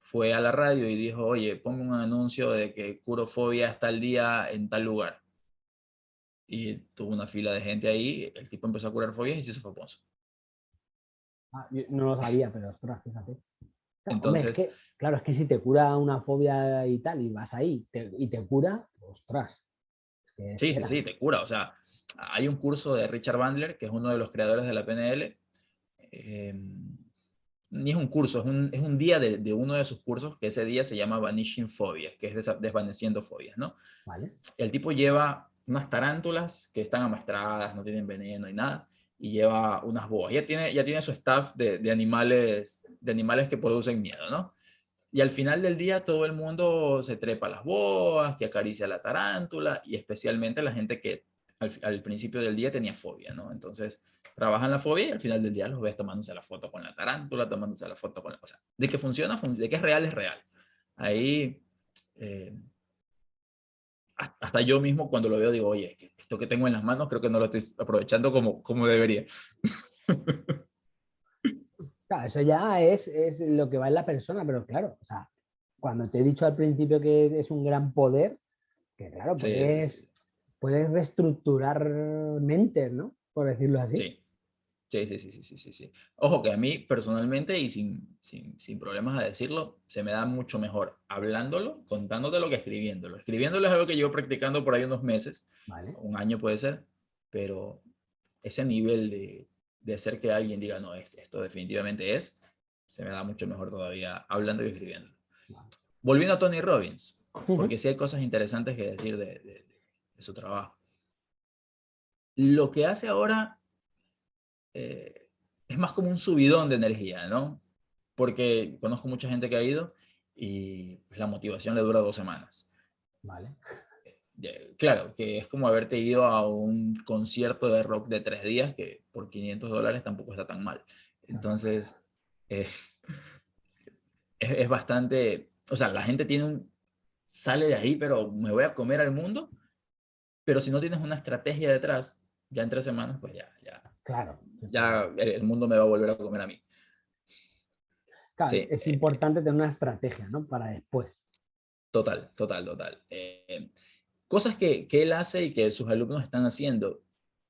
fue a la radio y dijo, oye, ponme un anuncio de que curo fobias tal día en tal lugar. Y tuvo una fila de gente ahí, el tipo empezó a curar fobias y se hizo famoso. Ah, yo no lo sabía, pero ostras, fíjate. Hombre, es Entonces- que, claro, es que si te cura una fobia y tal, y vas ahí te- y te cura, ostras. es que Sí, sí, sí, te cura. O sea, hay un curso de Richard Bandler, que es uno de los creadores de la PNL. Eh, ni es un curso, es un, es un día de, de uno de sus cursos, que ese día se llama Vanishing Phobias, que es desvaneciendo fobias, ¿no? Vale, El tipo lleva unas tarántulas que están amaestradas, no tienen veneno y nada, y lleva unas boas. Ya tiene, ya tiene su staff de, de animales, de animales que producen miedo, ¿no? Y al final del día todo el mundo se trepa a las boas, que acaricia la tarántula, y especialmente la gente que al, al principio del día tenía fobia, ¿no? Entonces trabajan la fobia y al final del día los ves tomándose la foto con la tarántula, tomándose la foto con la... O sea, de que funciona, fun- de que es real, es real. Ahí... eh, hasta- yo mismo cuando lo veo digo, oye, esto que tengo en las manos creo que no lo estoy aprovechando como, como debería. Claro, eso ya es, es lo que va en la persona, pero claro, o sea, cuando te he dicho al principio que es un gran poder, que claro, Sí, sí, sí. Puedes reestructurar mentes, ¿no? Por decirlo así. Sí. Sí, sí, sí, sí, sí, sí, sí. Ojo que a mí personalmente y sin, sin, sin problemas a decirlo, se me da mucho mejor hablándolo, contándotelo que escribiéndolo. Escribiéndolo es algo que llevo practicando por ahí unos meses, Vale. un año puede ser, pero ese nivel de, de hacer que alguien diga, no, esto, esto definitivamente es, se me da mucho mejor todavía hablando y escribiendo. Vale. Volviendo a Tony Robbins, Ujú. porque sí hay cosas interesantes que decir de, de- de su trabajo. Lo que hace ahora eh, es más como un subidón de energía, ¿no? Porque conozco mucha gente que ha ido y pues, la motivación le dura dos semanas. Vale. De- Claro, que es como haberte ido a un concierto de rock de tres días que por 500 dólares tampoco está tan mal. Entonces, eh, es, es bastante, o sea, la gente tiene un, sale de ahí, pero me voy a comer al mundo, pero si no tienes una estrategia detrás, ya en tres semanas, pues ya, ya, Claro. ya el, mundo me va a volver a comer a mí. Claro, sí, es eh, importante tener una estrategia, ¿no? Para después. Total, total, total. Eh, cosas que, que él hace y que sus alumnos están haciendo.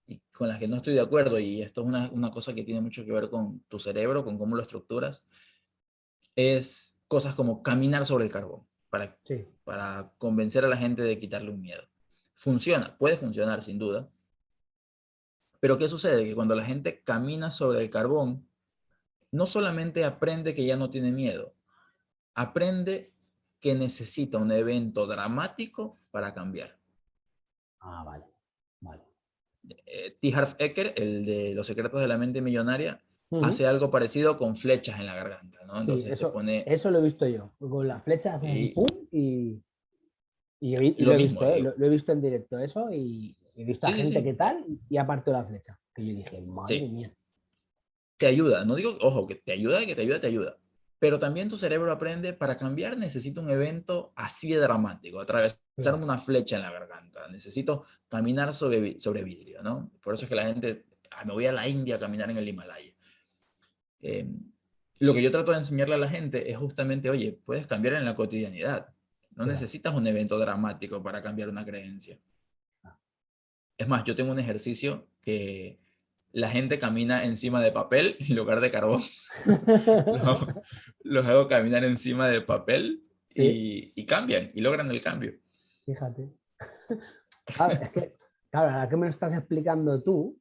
y con las que no estoy de acuerdo, y esto es una, una cosa que tiene mucho que ver con tu cerebro, con cómo lo estructuras, es cosas como caminar sobre el carbón para, para convencer a la gente de quitarle un miedo. Funciona, puede funcionar sin duda, pero ¿qué sucede? Que cuando la gente camina sobre el carbón, no solamente aprende que ya no tiene miedo, aprende que necesita un evento dramático para cambiar. Ah, vale, vale. Eh, T. Harv Eker, el de Los secretos de la mente millonaria, hace algo parecido con flechas en la garganta, ¿no? Entonces eso, pone... eso lo he visto yo, con las flechas y, y, y, lo, he visto, ¿eh? lo, he visto en directo eso y he visto a gente que tal y aparte la flecha, que yo dije, madre mía. Te ayuda, no digo, ojo, que te ayuda, que te ayuda, te ayuda. Pero también tu cerebro aprende, para cambiar necesito un evento así de dramático, atravesar una flecha en la garganta, necesito caminar sobre, sobre vidrio, ¿no? Por eso es que la gente, ah, me voy a la India a caminar en el Himalaya. Eh, lo que yo trato de enseñarle a la gente es justamente, oye, puedes cambiar en la cotidianidad. No necesitas un evento dramático para cambiar una creencia. Ah. Es más, yo tengo un ejercicio que la gente camina encima de papel en lugar de carbón. los, hago caminar encima de papel y, cambian, y logran el cambio. Fíjate. es que, claro, ahora que me lo estás explicando tú,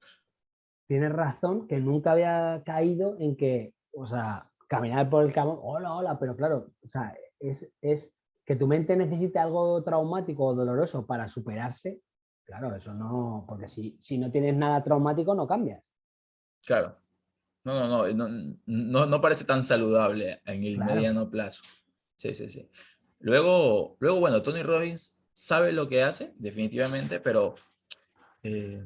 tienes razón que nunca había caído en que, o sea, caminar por el camino, hola, hola, pero claro, o sea, es, es que tu mente necesite algo traumático o doloroso para superarse, claro, eso no, porque si, si no tienes nada traumático no cambias. Claro. No, no, no, no, no, parece tan saludable en el mediano plazo. Sí, sí, sí. Luego, luego, bueno, Tony Robbins sabe lo que hace, definitivamente, pero eh,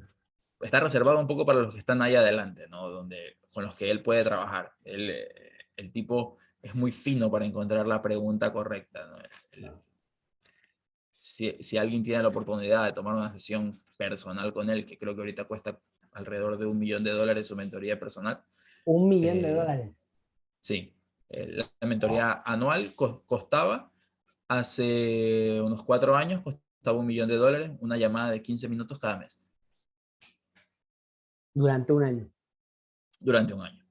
está reservado un poco para los que están ahí adelante, ¿no? Donde, con los que él puede trabajar. Eh, el tipo es muy fino para encontrar la pregunta correcta. Si, si, alguien tiene la oportunidad de tomar una sesión personal con él, que creo que ahorita cuesta alrededor de un millón de dólares su mentoría personal. Un millón de eh, dólares. Sí. la mentoría anual costaba, hace unos cuatro años, costaba un millón de dólares, una llamada de 15 minutos cada mes. Durante un año. Durante un año.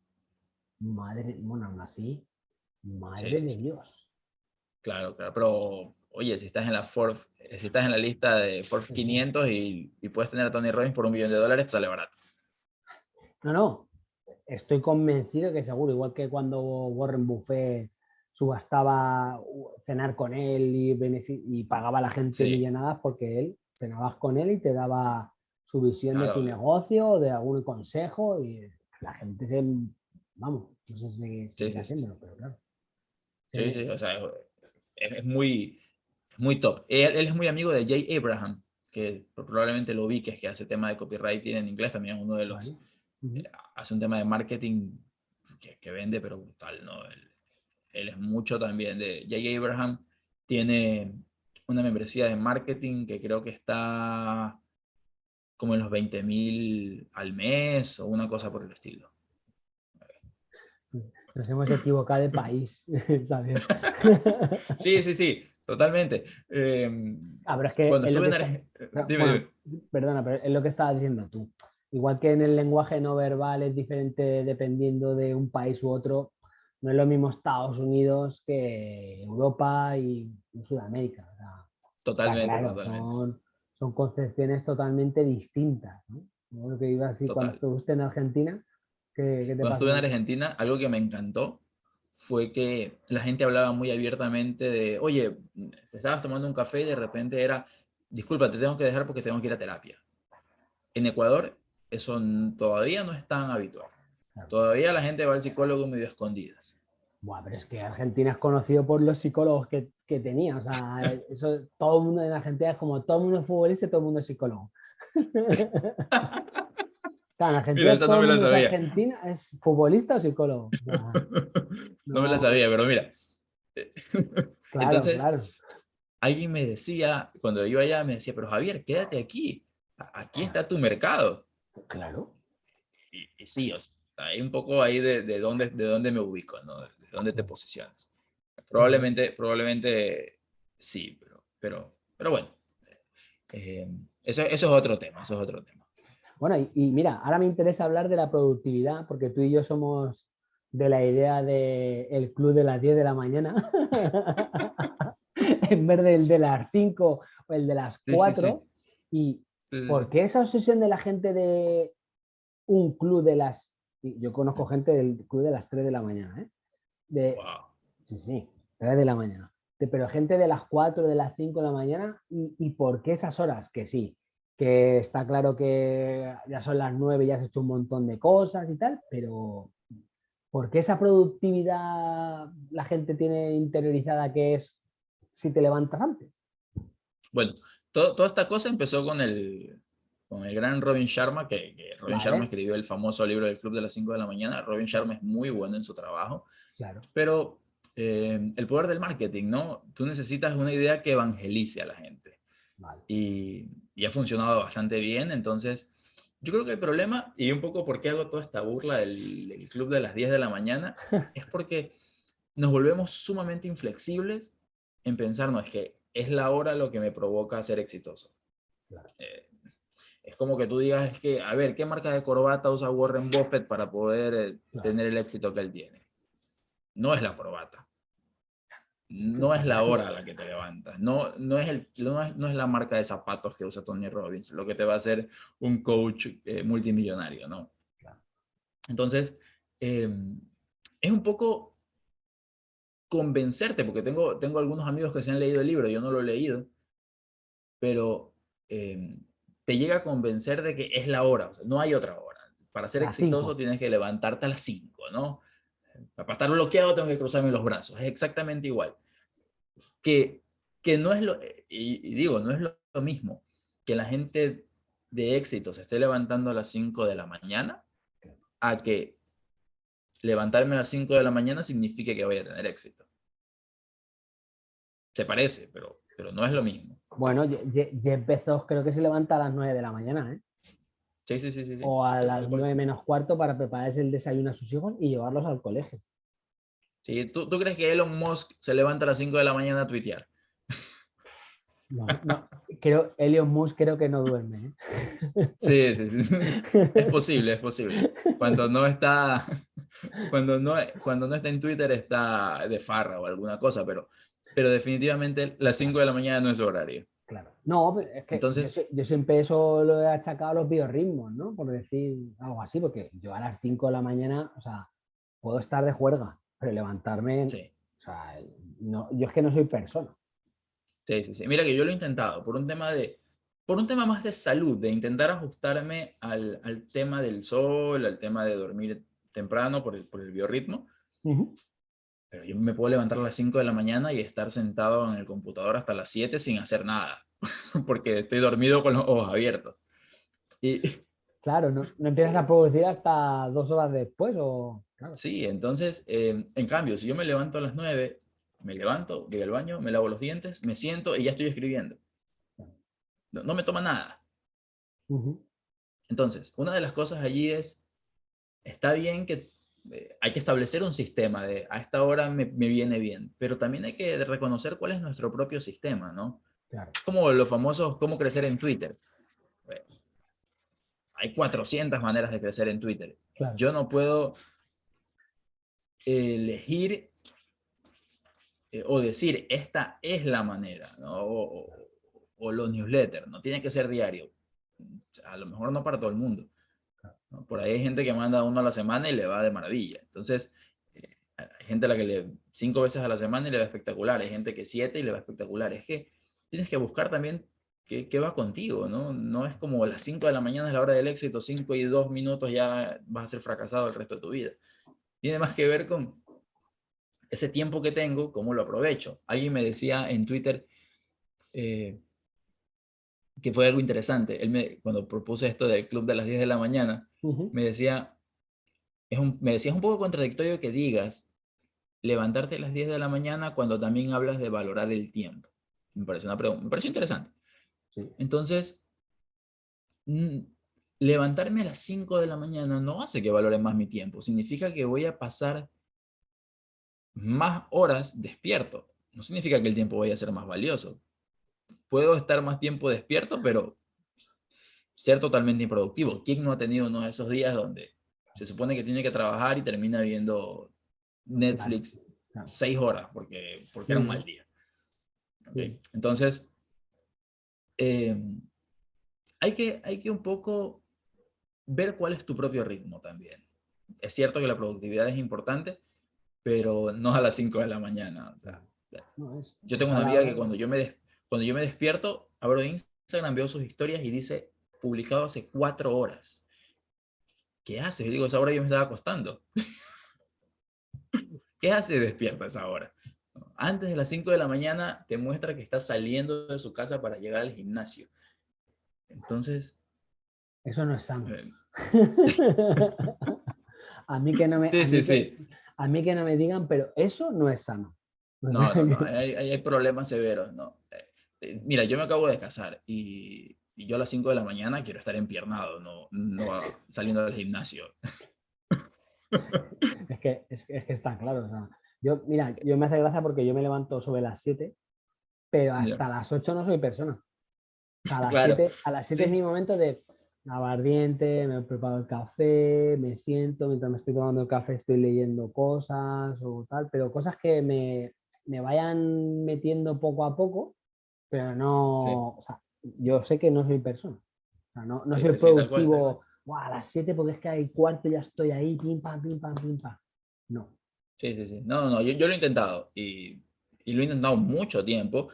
Madre, bueno, aún así, madre de Dios. Claro, claro, pero oye, si estás en la Forbes, si estás en la lista de Forbes 500 y, puedes tener a Tony Robbins por un millón de dólares, te sale barato. No, no, estoy convencido que seguro, igual que cuando Warren Buffett subastaba cenar con él y, y pagaba a la gente sí. millonadas porque él cenabas con él y te daba su visión de tu negocio, de algún consejo y la gente se, vamos, no sé si sigue haciéndolo, pero claro. Sí, sí, o sea, es, muy, muy top. Él, es muy amigo de Jay Abraham, que probablemente lo vi, que es que hace tema de copywriting en inglés, también es uno de los, eh, hace un tema de marketing que, que vende, pero brutal, ¿no? Él, él, es mucho también de, Jay Abraham tiene una membresía de marketing que creo que está como en los 20 mil al mes o una cosa por el estilo. Nos hemos equivocado de país, ¿sabes? sí, sí, sí, totalmente. Eh, ah, pero es que... Cuando estuve en dime, Perdona, pero es lo que estabas diciendo tú. Igual que en el lenguaje no verbal es diferente dependiendo de un país u otro, no es lo mismo Estados Unidos que Europa y Sudamérica. totalmente, totalmente son concepciones totalmente distintas. ¿no? Lo que iba a decir cuando estuviste en Argentina. ¿Qué, qué te cuando estuve en Argentina, algo que me encantó fue que la gente hablaba muy abiertamente de, oye, te estabas tomando un café y de repente era, disculpa, te tengo que dejar porque tengo que ir a terapia. En Ecuador eso todavía no es tan habitual. Todavía la gente va al psicólogo medio escondidas. Buah, pero es que Argentina es conocido por los psicólogos que, que tenía. O sea, eso, todo el mundo en Argentina es como todo el mundo es futbolista y todo el mundo es psicólogo. Claro, Argentina, todo el mundo Argentina es futbolista o psicólogo. no, me la sabía, pero mira. Claro, Entonces, claro. alguien me decía, cuando iba allá, me decía, pero Javier, quédate aquí. Aquí está tu mercado. Claro. Y, y sí, o sea, hay un poco ahí de, de, dónde, de dónde me ubico, ¿no? dónde te posicionas. Probablemente, probablemente sí, pero, pero, pero bueno, eh, eso, eso es otro tema, eso es otro tema. Bueno, y, mira, ahora me interesa hablar de la productividad, porque tú y yo somos de la idea del el club de las 10 de la mañana, en vez del de las 5 o el de las 4. ¿Y por qué esa obsesión de la gente de un club de las... Yo conozco gente del club de las 3 de la mañana, ¿eh? De, Sí, sí, 3 de la mañana. pero gente de las 4, de las 5 de la mañana, ¿y, ¿y por qué esas horas? Que sí, que está claro que ya son las nueve, ya has hecho un montón de cosas y tal, pero ¿por qué esa productividad la gente tiene interiorizada que es si te levantas antes? Bueno, toda esta cosa empezó con el, con el gran Robin Sharma, que, Robin Sharma escribió el famoso libro del Club de las 5 de la mañana. Robin Sharma es muy bueno en su trabajo, claro. pero eh, el poder del marketing, ¿no? Tú necesitas una idea que evangelice a la gente. Y, ha funcionado bastante bien, entonces yo creo que el problema, y un poco por qué hago toda esta burla del, club de las 10 de la mañana, es porque nos volvemos sumamente inflexibles en pensar, no, es que es la hora lo que me provoca ser exitoso. Eh, es como que tú digas, es que, a ver, ¿qué marca de corbata usa Warren Buffett para poder eh, tener el éxito que él tiene? No es la corbata no es la hora a la que te levantas, no, no, es el, no, es, la marca de zapatos que usa Tony Robbins, lo que te va a hacer un coach eh, multimillonario, ¿no? Entonces, em, es un poco convencerte, porque tengo, tengo algunos amigos que se han leído el libro, yo no lo he leído, pero em, te llega a convencer de que es la hora, o sea, no hay otra hora. Para ser exitoso tienes que levantarte a las 5, ¿no? Para estar bloqueado tengo que cruzarme los brazos. Es exactamente igual. Que, que no es lo, y, digo, no es lo, mismo que la gente de éxito se esté levantando a las 5 de la mañana a que levantarme a las 5 de la mañana signifique que voy a tener éxito. Se parece, pero, pero no es lo mismo. Bueno, Jeff Bezos creo que se levanta a las 9 de la mañana, ¿eh? Sí, sí, sí, O a las nueve menos cuarto para prepararse el desayuno a sus hijos y llevarlos al colegio. Sí, ¿tú, crees que Elon Musk se levanta a las 5 de la mañana a tuitear? No, no, creo, Elon Musk creo que no duerme. ¿eh? Sí, sí, sí. Es posible, es posible. Cuando no está, cuando no, cuando no está en Twitter está de farra o alguna cosa, pero, pero definitivamente las 5 de la mañana no es horario. Claro. No, es que Entonces, yo, siempre eso lo he achacado a los biorritmos, ¿no? Por decir algo así, porque yo a las 5 de la mañana, o sea, puedo estar de juerga, pero levantarme, sí. o sea, no, yo es que no soy persona. Sí, sí, sí. Mira que yo lo he intentado por un tema de, por un tema más de salud, de intentar ajustarme al, al tema del sol, al tema de dormir temprano por el, por el biorritmo. Pero yo me puedo levantar a las 5 de la mañana y estar sentado en el computador hasta las 7 sin hacer nada, porque estoy dormido con los ojos abiertos. Y... Claro, no, no empiezas a producir hasta dos horas después. O... Sí, entonces, eh, en cambio, si yo me levanto a las 9, me levanto, voy al baño, me lavo los dientes, me siento y ya estoy escribiendo. No, me toma nada. Entonces, una de las cosas allí es, está bien que eh, hay que establecer un sistema de a esta hora me, viene bien, pero también hay que reconocer cuál es nuestro propio sistema, ¿no? Claro. Como los famosos, cómo crecer en Twitter. hay 400 maneras de crecer en Twitter. Yo no puedo elegir eh, o decir, esta es la manera, ¿no? o, o, los newsletters, no tiene que ser diario. A lo mejor no para todo el mundo. Por ahí hay gente que manda uno a la semana y le va de maravilla. Entonces, eh, hay gente a la que le cinco veces a la semana y le va espectacular. Hay gente que siete y le va espectacular. Es que tienes que buscar también qué, qué va contigo, ¿no? No es como las 5 de la mañana es la hora del éxito, 5 y 2 minutos ya vas a ser fracasado el resto de tu vida. Tiene más que ver con ese tiempo que tengo, cómo lo aprovecho. Alguien me decía en Twitter, eh, que fue algo interesante. Él me, cuando propuse esto del club de las 10 de la mañana, me decía, es un, me decía, es un poco contradictorio que digas levantarte a las 10 de la mañana cuando también hablas de valorar el tiempo. Me parece una pregunta, me pareció interesante. Entonces, levantarme a las 5 de la mañana no hace que valore más mi tiempo. Significa que voy a pasar más horas despierto. No significa que el tiempo vaya a ser más valioso puedo estar más tiempo despierto, pero ser totalmente improductivo. ¿Quién no ha tenido uno de esos días donde se supone que tiene que trabajar y termina viendo Netflix seis horas porque, porque era un mal día? Entonces, eh, hay, que, hay que un poco ver cuál es tu propio ritmo también. Es cierto que la productividad es importante, pero no a las 5 de la mañana. yo tengo una amiga que cuando yo, me cuando yo me despierto, abro Instagram, veo sus historias y dice, publicado hace cuatro horas. ¿Qué haces? Yo digo, esa hora yo me estaba acostando. ¿Qué hace despierta esa hora? Antes de las 5 de la mañana te muestra que está saliendo de su casa para llegar al gimnasio. Entonces... Eso no es sano. Eh, a mí que no me... a mí que no me digan, pero eso no es sano. No, no, hay, problemas severos, no. Eh, mira, yo me acabo de casar y, yo a las 5 de la mañana quiero estar empiernado, no, no saliendo del gimnasio. Es que, es, que está claro. yo, mira, yo me hace gracia porque yo me levanto sobre las 7, pero hasta las 8 no soy persona. A las 7 a las 7 es mi momento de abardiente, me preparo el café, me siento, mientras me estoy tomando el café estoy leyendo cosas o tal, pero cosas que me, me vayan metiendo poco a poco, pero no, o sea, yo sé que no soy persona. O sea, no, no soy productivo, a las 7 porque es que hay cuarto ya estoy ahí, pim, pam, pim, pam, pim, pam. No. Sí, sí, sí. No, no, yo, yo lo he intentado y, y, lo he intentado mucho tiempo,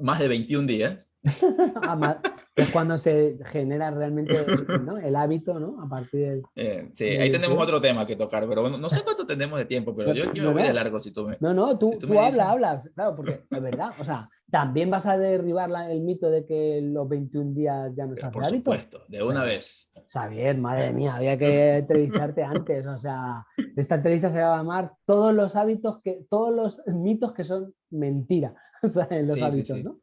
más de 21 días. Ah, es cuando se genera realmente ¿no? el hábito, ¿no? A partir del... Eh, sí, ahí tenemos otro tema que tocar, pero bueno, no sé cuánto tenemos de tiempo, pero yo, yo voy de largo si tú me... No, no, tú, tú, hablas, hablas, claro, porque es verdad, o sea, también vas a derribar el mito de que los 21 días ya no se hace Por supuesto, de una vez. Xavier, madre mía, había que entrevistarte antes, o sea, esta entrevista se va a llamar todos los hábitos que, todos los mitos que son mentira, o sea, en los hábitos, ¿no?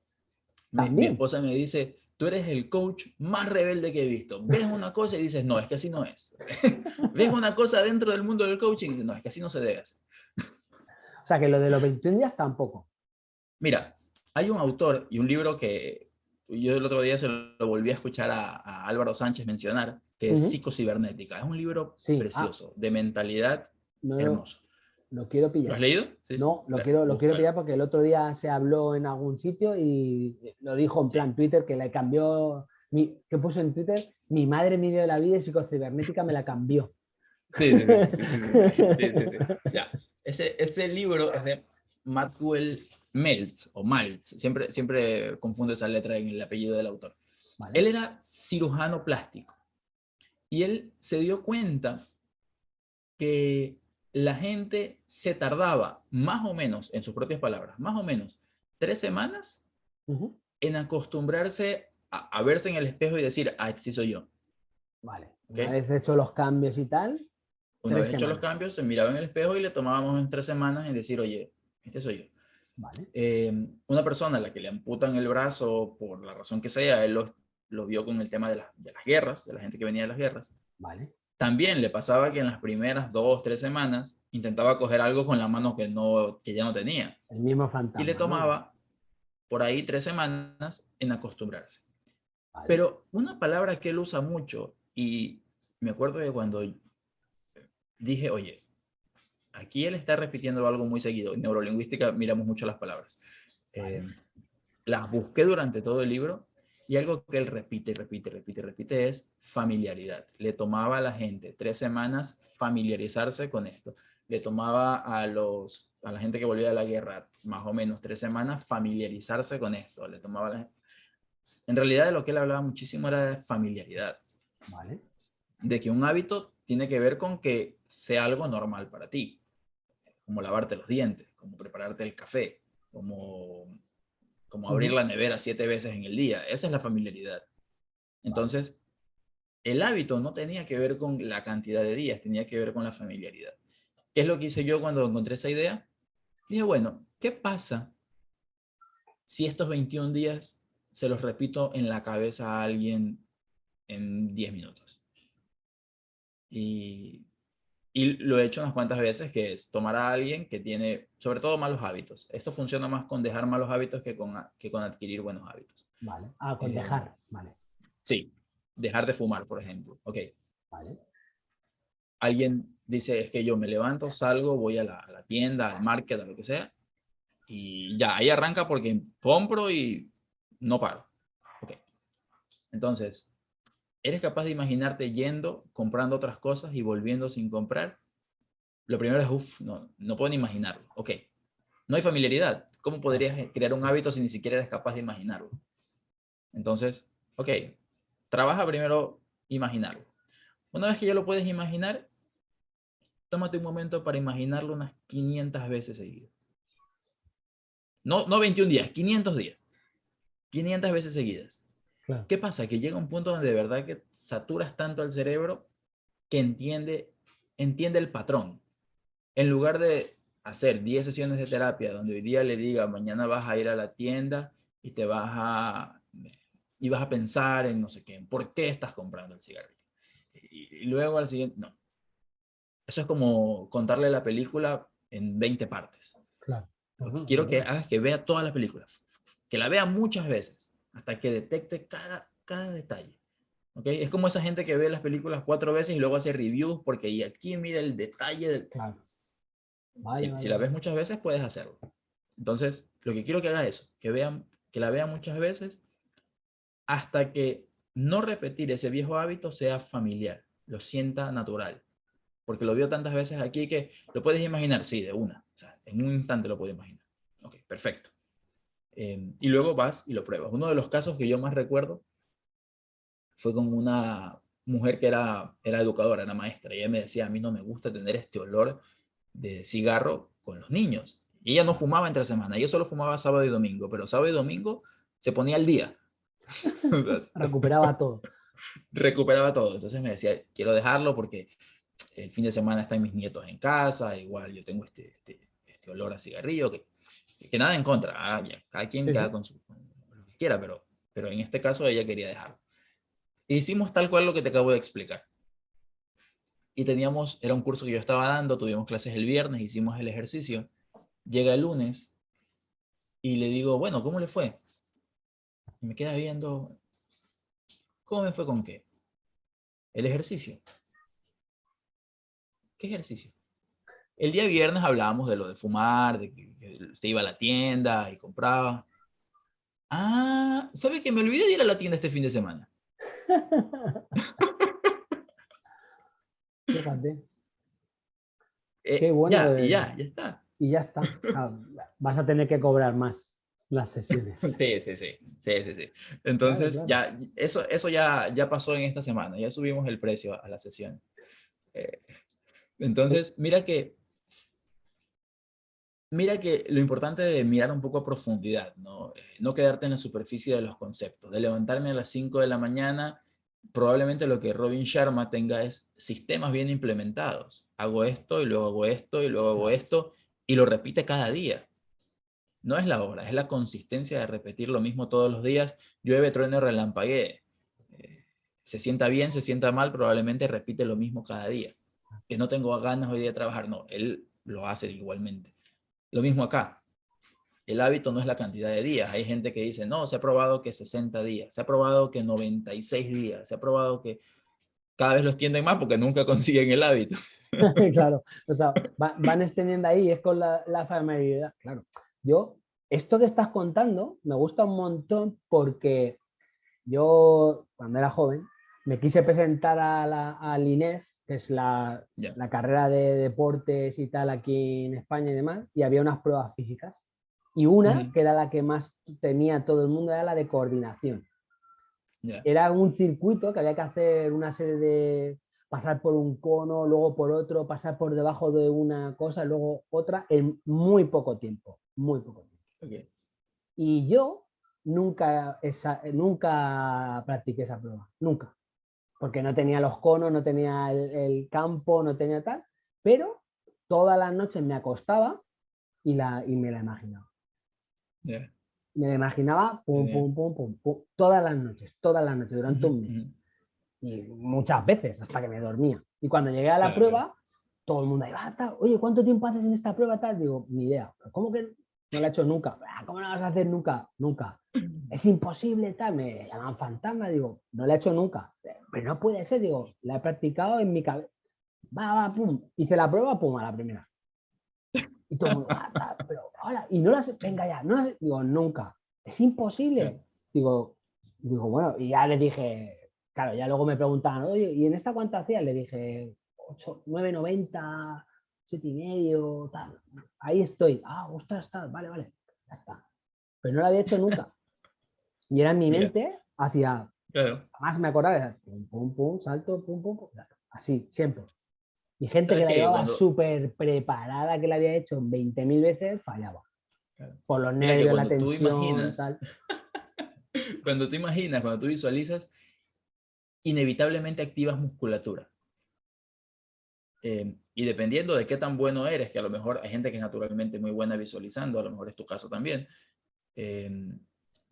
mi esposa me dice, tú eres el coach más rebelde que he visto. Ves una cosa y dices, no, es que así no es. Ves una cosa dentro del mundo del coaching y dices, no, es que así no se debe hacer. O sea, que lo de los 21 días tampoco. Mira, hay un autor y un libro que yo el otro día se lo volví a escuchar a, Álvaro Sánchez mencionar, que es Psicocibernética. Es un libro ah. precioso, de mentalidad hermoso. Lo quiero pillar. ¿Lo has leído? no, lo quiero, lo quiero pillar porque el otro día se habló en algún sitio y lo dijo en plan Twitter que le cambió, mi, que puso en Twitter, mi madre me dio la vida y psicocibernética me la cambió. Sí, sí, sí. ya. Ese, ese libro es de Maxwell Meltz o Maltz, siempre, siempre confundo esa letra en el apellido del autor. Él era cirujano plástico y él se dio cuenta que la gente se tardaba más o menos, en sus propias palabras, más o menos tres semanas en acostumbrarse a, verse en el espejo y decir, ah, este sí soy yo. Vale. Una vez hecho los cambios y tal. Una vez hecho los cambios, se miraba en el espejo y le tomábamos en tres semanas en decir, oye, este soy yo. Vale. Eh, una persona a la que le amputan el brazo por la razón que sea, él lo, lo vio con el tema de, de, las guerras, de la gente que venía de las guerras. Vale. También le pasaba que en las primeras dos, tres semanas intentaba coger algo con la mano que, no, que ya no tenía. El mismo fantasma. Y le tomaba por ahí tres semanas en acostumbrarse. Pero una palabra que él usa mucho, y me acuerdo de cuando dije, oye, aquí él está repitiendo algo muy seguido. En neurolingüística miramos mucho las palabras. Eh, las busqué durante todo el libro y algo que él repite, repite, repite, repite es familiaridad. Le tomaba a la gente tres semanas familiarizarse con esto. Le tomaba a, los, a la gente que volvía de la guerra más o menos tres semanas familiarizarse con esto. Le tomaba En realidad de lo que él hablaba muchísimo era de familiaridad. Vale. De que un hábito tiene que ver con que sea algo normal para ti. Como lavarte los dientes, como prepararte el café, como como abrir la nevera siete veces en el día. Esa es la familiaridad. Entonces, el hábito no tenía que ver con la cantidad de días, tenía que ver con la familiaridad. ¿Qué es lo que hice yo cuando encontré esa idea? Dije, bueno, ¿qué pasa si estos 21 días se los repito en la cabeza a alguien en 10 minutos? Y y lo he hecho unas cuantas veces, que es tomar a alguien que tiene, sobre todo, malos hábitos. Esto funciona más con dejar malos hábitos que con, que con adquirir buenos hábitos. Vale. Ah, con eh, dejar, vale. Sí. dejar de fumar, por ejemplo. Ok. Vale. Alguien dice, es que yo me levanto, salgo, voy a la, a la tienda, al market, a lo que sea, y ya, ahí arranca porque compro y no paro. Ok. Entonces, ¿eres capaz de imaginarte yendo, comprando otras cosas y volviendo sin comprar? Lo primero es, uff, no, no puedo ni imaginarlo. Ok. No hay familiaridad. ¿Cómo podrías crear un hábito si ni siquiera eres capaz de imaginarlo? Entonces, ok, trabaja primero imaginarlo. Una vez que ya lo puedes imaginar, tómate un momento para imaginarlo unas 500 veces seguidas. No, no 21 días, 500 días. 500 veces seguidas. ¿Qué pasa? Que llega un punto donde de verdad que saturas tanto al cerebro que entiende, entiende el patrón. En lugar de hacer 10 sesiones de terapia donde hoy día le diga, mañana vas a ir a la tienda y te vas a, y vas a pensar en no sé qué, por qué estás comprando el cigarrillo. Y, luego al siguiente, no. Eso es como contarle la película en 20 partes. Claro. Quiero que hagas que vea toda la película, que la vea muchas veces, hasta que detecte cada, cada detalle. ¿Okay? Es como esa gente que ve las películas cuatro veces y luego hace reviews porque y aquí mira el detalle del... Claro. si, la ves muchas veces, puedes hacerlo. Entonces, lo que quiero que haga es que, vean, que la vea muchas veces hasta que no repetir ese viejo hábito sea familiar, lo sienta natural. Porque lo vio tantas veces aquí que lo puedes imaginar, sí, de una. O sea, en un instante lo puedo imaginar. Ok, perfecto. Em, y luego vas y lo pruebas. Uno de los casos que yo más recuerdo fue con una mujer que era, era educadora, era maestra. Y ella me decía, a mí no me gusta tener este olor de cigarro con los niños. Y ella no fumaba entre semana, yo solo fumaba sábado y domingo, pero sábado y domingo se ponía al día. Recuperaba todo. Recuperaba todo. Entonces me decía, quiero dejarlo porque el fin de semana están mis nietos en casa, igual yo tengo este, este, este olor a cigarrillo, que, que, nada en contra, ah, cada quien queda con, su, lo que quiera, pero, pero en este caso ella quería dejarlo. hicimos tal cual lo que te acabo de explicar. Y teníamos, era un curso que yo estaba dando, tuvimos clases el viernes, hicimos el ejercicio. Llega el lunes y le digo, bueno, ¿cómo le fue? Y me queda viendo, ¿cómo me fue con qué? El ejercicio. ¿Qué ejercicio? El día viernes hablábamos de lo de fumar, de que, usted iba a la tienda y compraba. Ah, ¿sabe que me olvidé de ir a la tienda este fin de semana? Eh, Qué bueno. Ya, ya, ya está. Y ya está. Ah, vas a tener que cobrar más las sesiones. Sí, sí, sí. sí, sí, Entonces, ya, eso, eso ya, ya pasó en esta semana. Ya subimos el precio a la sesión. Eh, entonces, mira que, mira que lo importante es mirar un poco a profundidad, ¿no? Eh, no quedarte en la superficie de los conceptos. De levantarme a las 5 de la mañana, probablemente lo que Robin Sharma tenga es sistemas bien implementados. Hago esto y luego hago esto y luego hago esto y lo repite cada día. No es la hora, es la consistencia de repetir lo mismo todos los días. Llueve, truene, relampaguee. Eh, se sienta bien, se sienta mal, probablemente repite lo mismo cada día que no tengo ganas hoy de trabajar, no, él lo hace igualmente. Lo mismo acá. El hábito no es la cantidad de días. Hay gente que dice, no, se ha probado que 60 días, se ha probado que 96 días, se ha probado que cada vez los tienden más porque nunca consiguen el hábito. claro, o sea, van extendiendo ahí, es con la, la familiaridad. Claro, yo, esto que estás contando me gusta un montón porque yo, cuando era joven, me quise presentar a la, al INEF que es la, la, carrera de deportes y tal aquí en España y demás, y había unas pruebas físicas. Y una, que era la que más tenía todo el mundo, era la de coordinación. Era un circuito que había que hacer una serie de pasar por un cono, luego por otro, pasar por debajo de una cosa, luego otra, en muy poco tiempo, muy poco tiempo. Y yo nunca, esa, nunca practiqué esa prueba, nunca porque no tenía los conos, no tenía el, campo, no tenía tal, pero todas las noches me acostaba y, la, y me la imaginaba. Me la imaginaba pum, pum, pum, pum, todas las noches, todas las noches, durante un mes. Y muchas veces, hasta que me dormía. Y cuando llegué a la prueba, todo el mundo iba, ah, oye, ¿cuánto tiempo haces en esta prueba? Tal? Digo, ni idea. ¿Cómo que no lo he hecho nunca. Ah, ¿Cómo no vas a hacer nunca? Nunca. Es imposible, tal. Me llaman fantasma, digo, no lo he hecho nunca. Pero no puede ser, digo, la he practicado en mi cabeza. Va, va, pum. Hice la prueba, pum, a la primera. Y todo mundo, ah, pero ahora, y no las, venga ya, no las, digo, nunca. Es imposible. Digo, digo, bueno, y ya le dije, claro, ya luego me preguntaban, oye, ¿y en esta cuánto hacías? Le dije, 8, 9,90, siete y medio, tal. Ahí estoy. Ah, ostras, tal, vale, vale, ya está. Pero no lo había hecho nunca. Y era en mi mente hacia, más me acordaba, de pum, pum, pum, salto, pum, pum, pum, así, siempre. Y gente que la llevaba súper preparada, que la había hecho 20.000 veces, fallaba. Por los nervios, la tensión, tal. cuando tú imaginas, cuando tú visualizas, inevitablemente activas musculatura. Eh, y dependiendo de qué tan bueno eres, que a lo mejor hay gente que es naturalmente muy buena visualizando, a lo mejor es tu caso también, eh,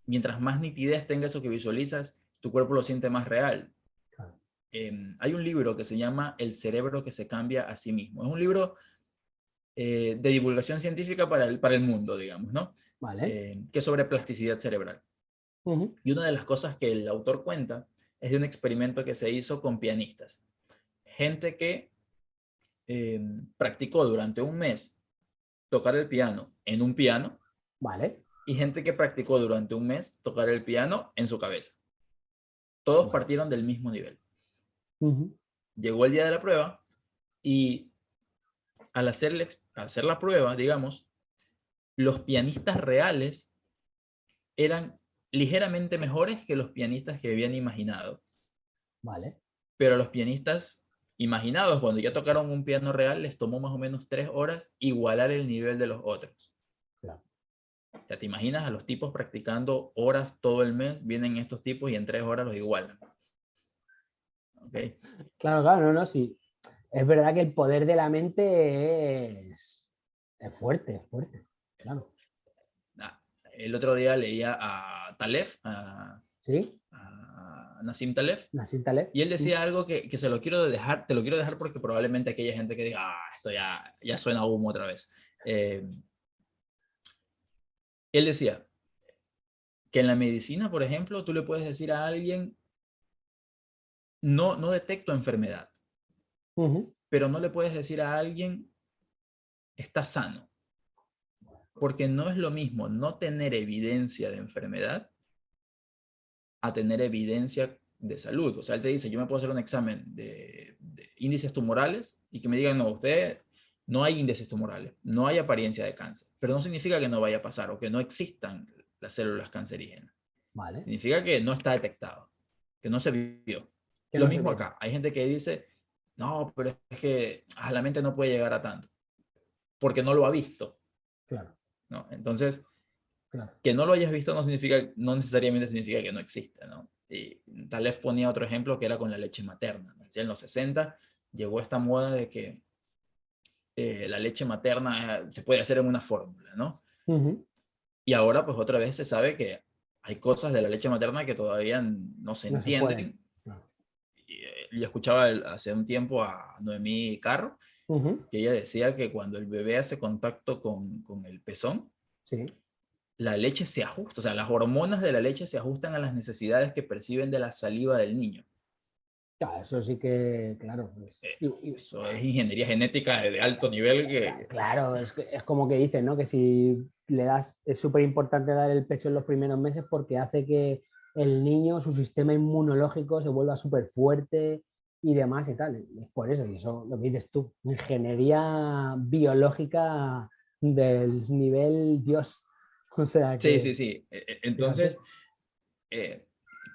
mientras más nitidez tenga eso que visualizas, tu cuerpo lo siente más real. Eh, hay un libro que se llama El cerebro que se cambia a sí mismo. Es un libro de divulgación científica para el, para el mundo, digamos, ¿no? Vale. que es sobre plasticidad cerebral. Y una de las cosas que el autor cuenta es de un experimento que se hizo con pianistas. Gente que Em, practicó durante un mes tocar el piano en un piano. Vale. Y gente que practicó durante un mes tocar el piano en su cabeza. Todos partieron del mismo nivel. Llegó el día de la prueba y al hacer, hacer la prueba, digamos, los pianistas reales eran ligeramente mejores que los pianistas que habían imaginado. Vale. Pero los pianistas imaginados, cuando ya tocaron un piano real, les tomó más o menos tres horas igualar el nivel de los otros. Claro. O sea, te imaginas a los tipos practicando horas todo el mes, vienen estos tipos y en tres horas los igualan. Okay. Claro, claro, no, no, sí. Es verdad que el poder de la mente es, es fuerte, es fuerte, claro. El otro día leía a Talef, a, ¿Sí? Nassim Taleb. Nassim Taleb. Y él decía algo que, que, se lo quiero dejar, te lo quiero dejar porque probablemente aquella gente que diga, ah, esto ya, ya suena humo otra vez. Eh, él decía que en la medicina, por ejemplo, tú le puedes decir a alguien, no, no detecto enfermedad, pero no le puedes decir a alguien, está sano. Porque no es lo mismo no tener evidencia de enfermedad a tener evidencia de salud. O sea, él te dice, yo me puedo hacer un examen de, índices tumorales y que me digan, no, usted no hay índices tumorales, no hay apariencia de cáncer, pero no significa que no vaya a pasar o que no existan las células cancerígenas. Vale. Significa que no está detectado, que no se vio. Lo mismo acá. Hay gente que dice, no, pero es que a la mente no puede llegar a tanto, porque no lo ha visto. Claro. ¿no? Entonces, que no lo hayas visto no, significa, no necesariamente significa que no existe, ¿no? Y tal vez ponía otro ejemplo que era con la leche materna. En los 60 llegó esta moda de que eh, la leche materna eh, se puede hacer en una fórmula, ¿no? Y ahora pues otra vez se sabe que hay cosas de la leche materna que todavía no se entienden. y, eh, yo escuchaba hace un tiempo a Noemí Carro, que ella decía que cuando el bebé hace contacto con, con el pezón, sí la leche se ajusta, o sea, las hormonas de la leche se ajustan a las necesidades que perciben de la saliva del niño. Claro, eso sí que, claro. Pues, eh, eso es ingeniería genética de alto nivel que... Claro, es, es como que dicen, ¿no? Que si le das, es súper importante dar el pecho en los primeros meses porque hace que el niño, su sistema inmunológico se vuelva súper fuerte y demás y tal. Es por eso, y eso lo que dices tú, ingeniería biológica del nivel Dios. Sí, sí, sí. E, e, entonces, eh,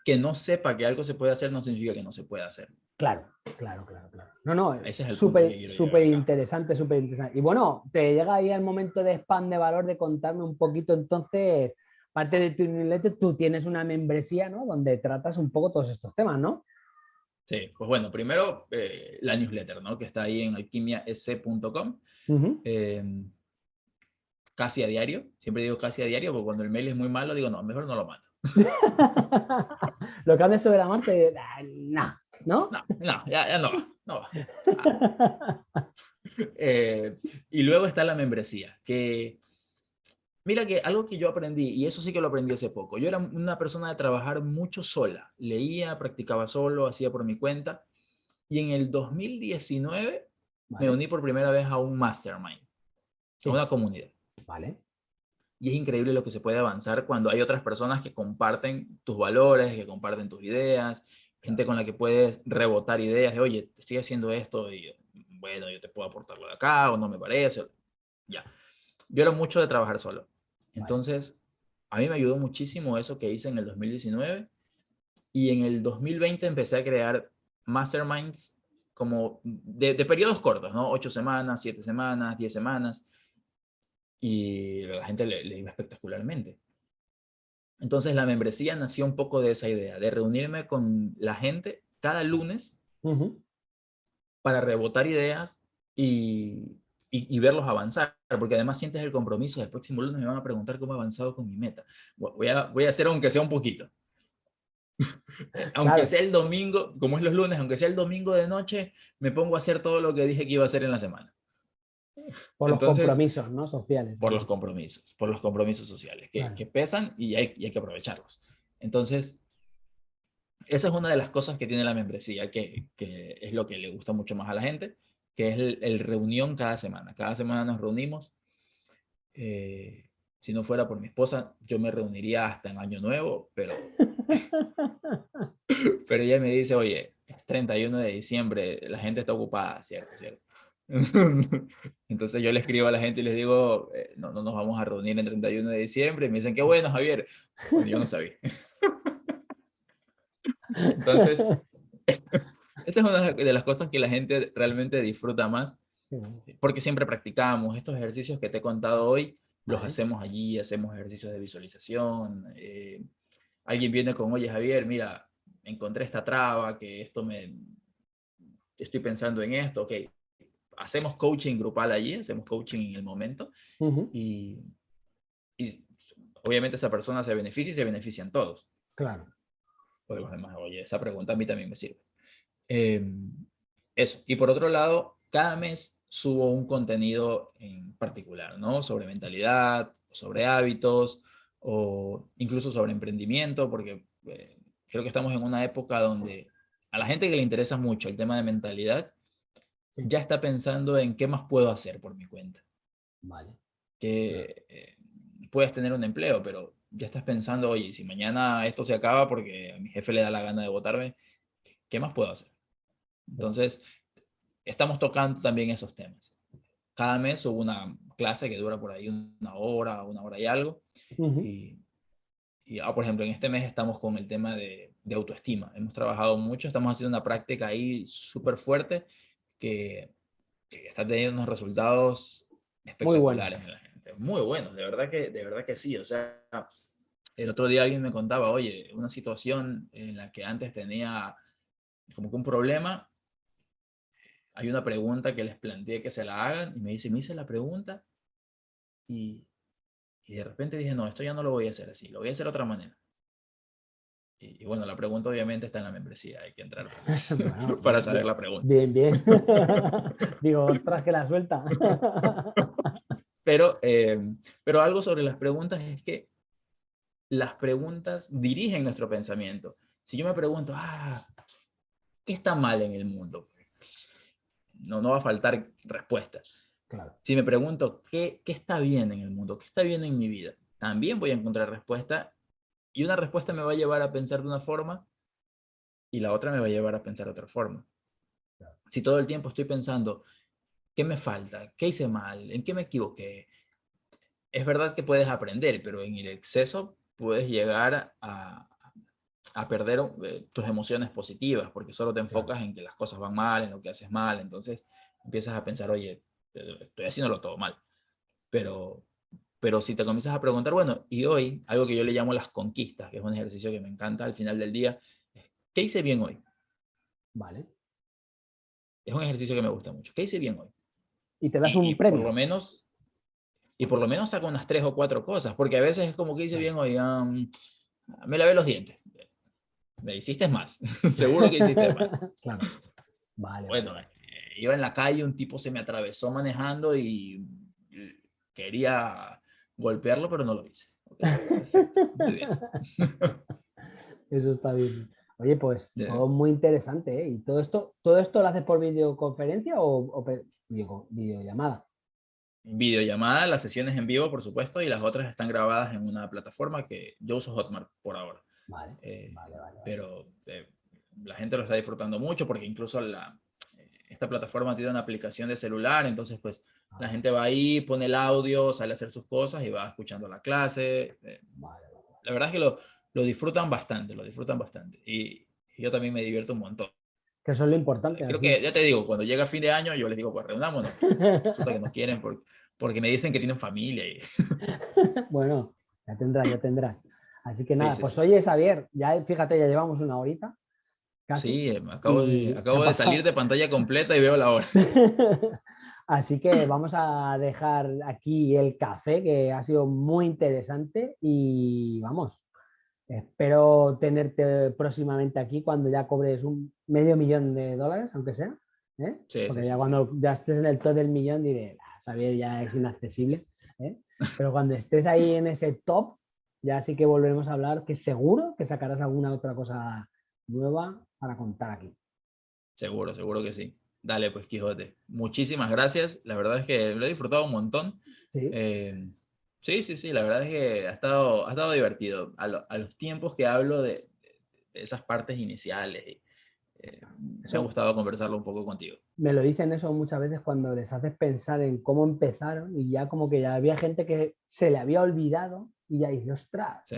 que no sepa que algo se puede hacer no significa que no se pueda hacer. Claro, claro, claro, claro. No, no, Ese es súper súper interesante, súper interesante. Y bueno, te llega ahí el momento de spam de valor de contarme un poquito entonces, parte de tu newsletter, tú tienes una membresía, ¿no? Donde tratas un poco todos estos temas, ¿no? Sí, pues bueno, primero eh, la newsletter, ¿no? Que está ahí en alquimias.com casi a diario. Siempre digo casi a diario, porque cuando el mail es muy malo, digo, no, mejor no lo mando. lo cambias sobre la marcha y ah, no, ¿no? No, ya, no no eh, y luego está la membresía, que Mira que algo que yo aprendí, y eso sí que lo aprendí hace poco, yo era una persona de trabajar mucho sola, leía, practicaba solo, hacía por mi cuenta, y en el 2019 me uní por primera vez a un mastermind, a una comunidad. Vale. Y es increíble lo que se puede avanzar cuando hay otras personas que comparten tus valores, que comparten tus ideas, gente con la que puedes rebotar ideas de, oye, estoy haciendo esto y bueno, yo te puedo aportarlo de acá o no me parece. Ya. Yo era mucho de trabajar solo. Entonces, a mí me ayudó muchísimo eso que hice en el 2019 y en el 2020 empecé a crear masterminds como de, periodos cortos, ¿no? Ocho semanas, siete semanas, diez semanas. Y la gente le, iba espectacularmente. Entonces la membresía nació un poco de esa idea, de reunirme con la gente cada lunes para rebotar ideas y, y, verlos avanzar, porque además sientes el compromiso, el próximo lunes me van a preguntar cómo he avanzado con mi meta. Voy a, voy a hacer aunque sea un poquito. aunque sea el domingo, como es los lunes, aunque sea el domingo de noche, me pongo a hacer todo lo que dije que iba a hacer en la semana. Por los compromisos, ¿no? Sociales. Por los compromisos, por los compromisos sociales, que, que pesan y hay, y hay, que aprovecharlos. Entonces, esa es una de las cosas que tiene la membresía, que, que es lo que le gusta mucho más a la gente, que es el, reunión cada semana. Cada semana nos reunimos. Eh, si no fuera por mi esposa, yo me reuniría hasta en Año Nuevo, pero, pero ella me dice, oye, es 31 de diciembre, la gente está ocupada, ¿cierto? ¿cierto? Entonces yo le escribo a la gente y les digo, eh, no, no nos vamos a reunir el 31 de diciembre. Y me dicen, qué bueno, Javier. yo no sabía. Entonces, esa es una de las cosas que la gente realmente disfruta más, porque siempre practicamos estos ejercicios que te he contado hoy, los hacemos allí, hacemos ejercicios de visualización. Eh, alguien viene con, oye Javier, mira, encontré esta traba, que esto me... Estoy pensando en esto, ok. Hacemos coaching grupal allí, hacemos coaching en el momento y, y obviamente esa persona se beneficia y se benefician todos. Claro. Porque los demás, oye, esa pregunta a mí también me sirve. Em, eso. Y por otro lado, cada mes subo un contenido en particular, ¿no? Sobre mentalidad, sobre hábitos, o incluso sobre emprendimiento, porque eh, creo que estamos en una época donde a la gente que le interesa mucho el tema de mentalidad, ya está pensando en qué más puedo hacer por mi cuenta. Vale. Que eh, puedes tener un empleo, pero ya estás pensando, oye, si mañana esto se acaba porque a mi jefe le da la gana de votarme, ¿qué más puedo hacer? Entonces, estamos tocando también esos temas. Cada mes hubo una clase que dura por ahí una hora, una hora y algo. Y, ah, por ejemplo, en este mes estamos con el tema de, autoestima. Hemos trabajado mucho, estamos haciendo una práctica ahí súper fuerte que, está teniendo unos resultados espectaculares Muy en la gente. Muy buenos, de verdad que, de verdad que sí. O sea, el otro día alguien me contaba, oye, una situación en la que antes tenía como que un problema hay una pregunta que les planteé que se la hagan y me dice, me hice la pregunta y, y, de repente dije, no, esto ya no lo voy a hacer así, lo voy a hacer de otra manera. Y, bueno, la pregunta obviamente está en la membresía, hay que entrar para saber la pregunta. Bien, bien. Digo, ostras, que la suelta. pero, eh, pero algo sobre las preguntas es que las preguntas dirigen nuestro pensamiento. Si yo me pregunto, ah, ¿qué está mal en el mundo? no, no va a faltar respuesta. Si me pregunto, ¿qué, ¿qué está bien en el mundo? ¿Qué está bien en mi vida? También voy a encontrar respuesta y una respuesta me va a llevar a pensar de una forma y la otra me va a llevar a pensar de otra forma. Si todo el tiempo estoy pensando, ¿qué me falta? ¿Qué hice mal? ¿En qué me equivoqué? Es verdad que puedes aprender, pero en el exceso puedes llegar a, a perder eh, tus emociones positivas, porque solo te enfocas en que las cosas van mal, en lo que haces mal, entonces empiezas a pensar, oye, eh, estoy haciéndolo todo mal. Pero, pero si te comienzas a preguntar, bueno, y hoy, algo que yo le llamo las conquistas, que es un ejercicio que me encanta al final del día, ¿qué hice bien hoy? Vale. Es un ejercicio que me gusta mucho. ¿Qué hice bien hoy? Y te das un premio. Por lo menos, y por lo menos saco unas tres o cuatro cosas, porque a veces es como que hice bien hoy, me lavé los dientes me hiciste más. Seguro que hiciste más. Claro. Vale. Bueno, eh, iba en la calle, un tipo se me atravesó manejando y quería, golpearlo, pero no lo hice. Muy bien. Eso está bien. Oye, pues todo muy interesante, ¿eh? ¿Y todo esto, todo esto lo haces por videoconferencia o, videollamada? Videollamada, las sesiones en vivo, por supuesto, y las otras están grabadas en una plataforma que yo uso Hotmart por ahora. Vale, eh, vale, vale, Pero eh, la gente lo está disfrutando mucho porque incluso la, esta plataforma tiene una aplicación de celular, entonces pues la ah. gente va ahí, pone el audio, sale a hacer sus cosas y va escuchando la clase. Eh, la verdad es que lo, lo, disfrutan bastante, lo disfrutan bastante. Y, yo también me divierto un montón. Que eso es lo importante. Creo que, ya te digo, cuando llega fin de año, yo les digo, pues reunámonos. Resulta que no quieren porque, porque me dicen que tienen familia. Y... bueno, ya tendrás, ya tendrás. Así que nada, pues oye, Xavier, ya fíjate, ya llevamos una horita. Sí, acabo, de, acabo de salir de pantalla completa y veo la hora. Así que vamos a dejar aquí el café, que ha sido muy interesante y vamos, espero tenerte próximamente aquí cuando ya cobres un medio millón de dólares, aunque sea. ¿eh? Porque ya cuando ya estés en el top del millón diré, ah, saber ya es inaccesible. ¿eh? Pero cuando estés ahí en ese top, ya sí que volveremos a hablar, que seguro que sacarás alguna otra cosa nueva para contar aquí. Seguro, seguro que sí. Dale, pues Quijote. Muchísimas gracias. La verdad es que lo he disfrutado un montón. Sí, eh, sí, sí, La verdad es que ha estado, ha estado divertido. A, los tiempos que hablo de, esas partes iniciales. Eh, me ha gustado conversarlo un poco contigo. Me lo dicen eso muchas veces cuando les haces pensar en cómo empezaron y ya como que ya había gente que se le había olvidado y ya dice, ostras,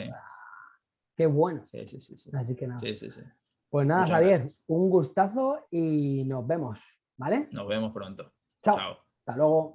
qué bueno. Sí, sí, sí, Así que nada. Sí, sí, sí. Pues nada, Javier, un gustazo y nos vemos, ¿vale? Nos vemos pronto. Chao. Chao. Hasta luego.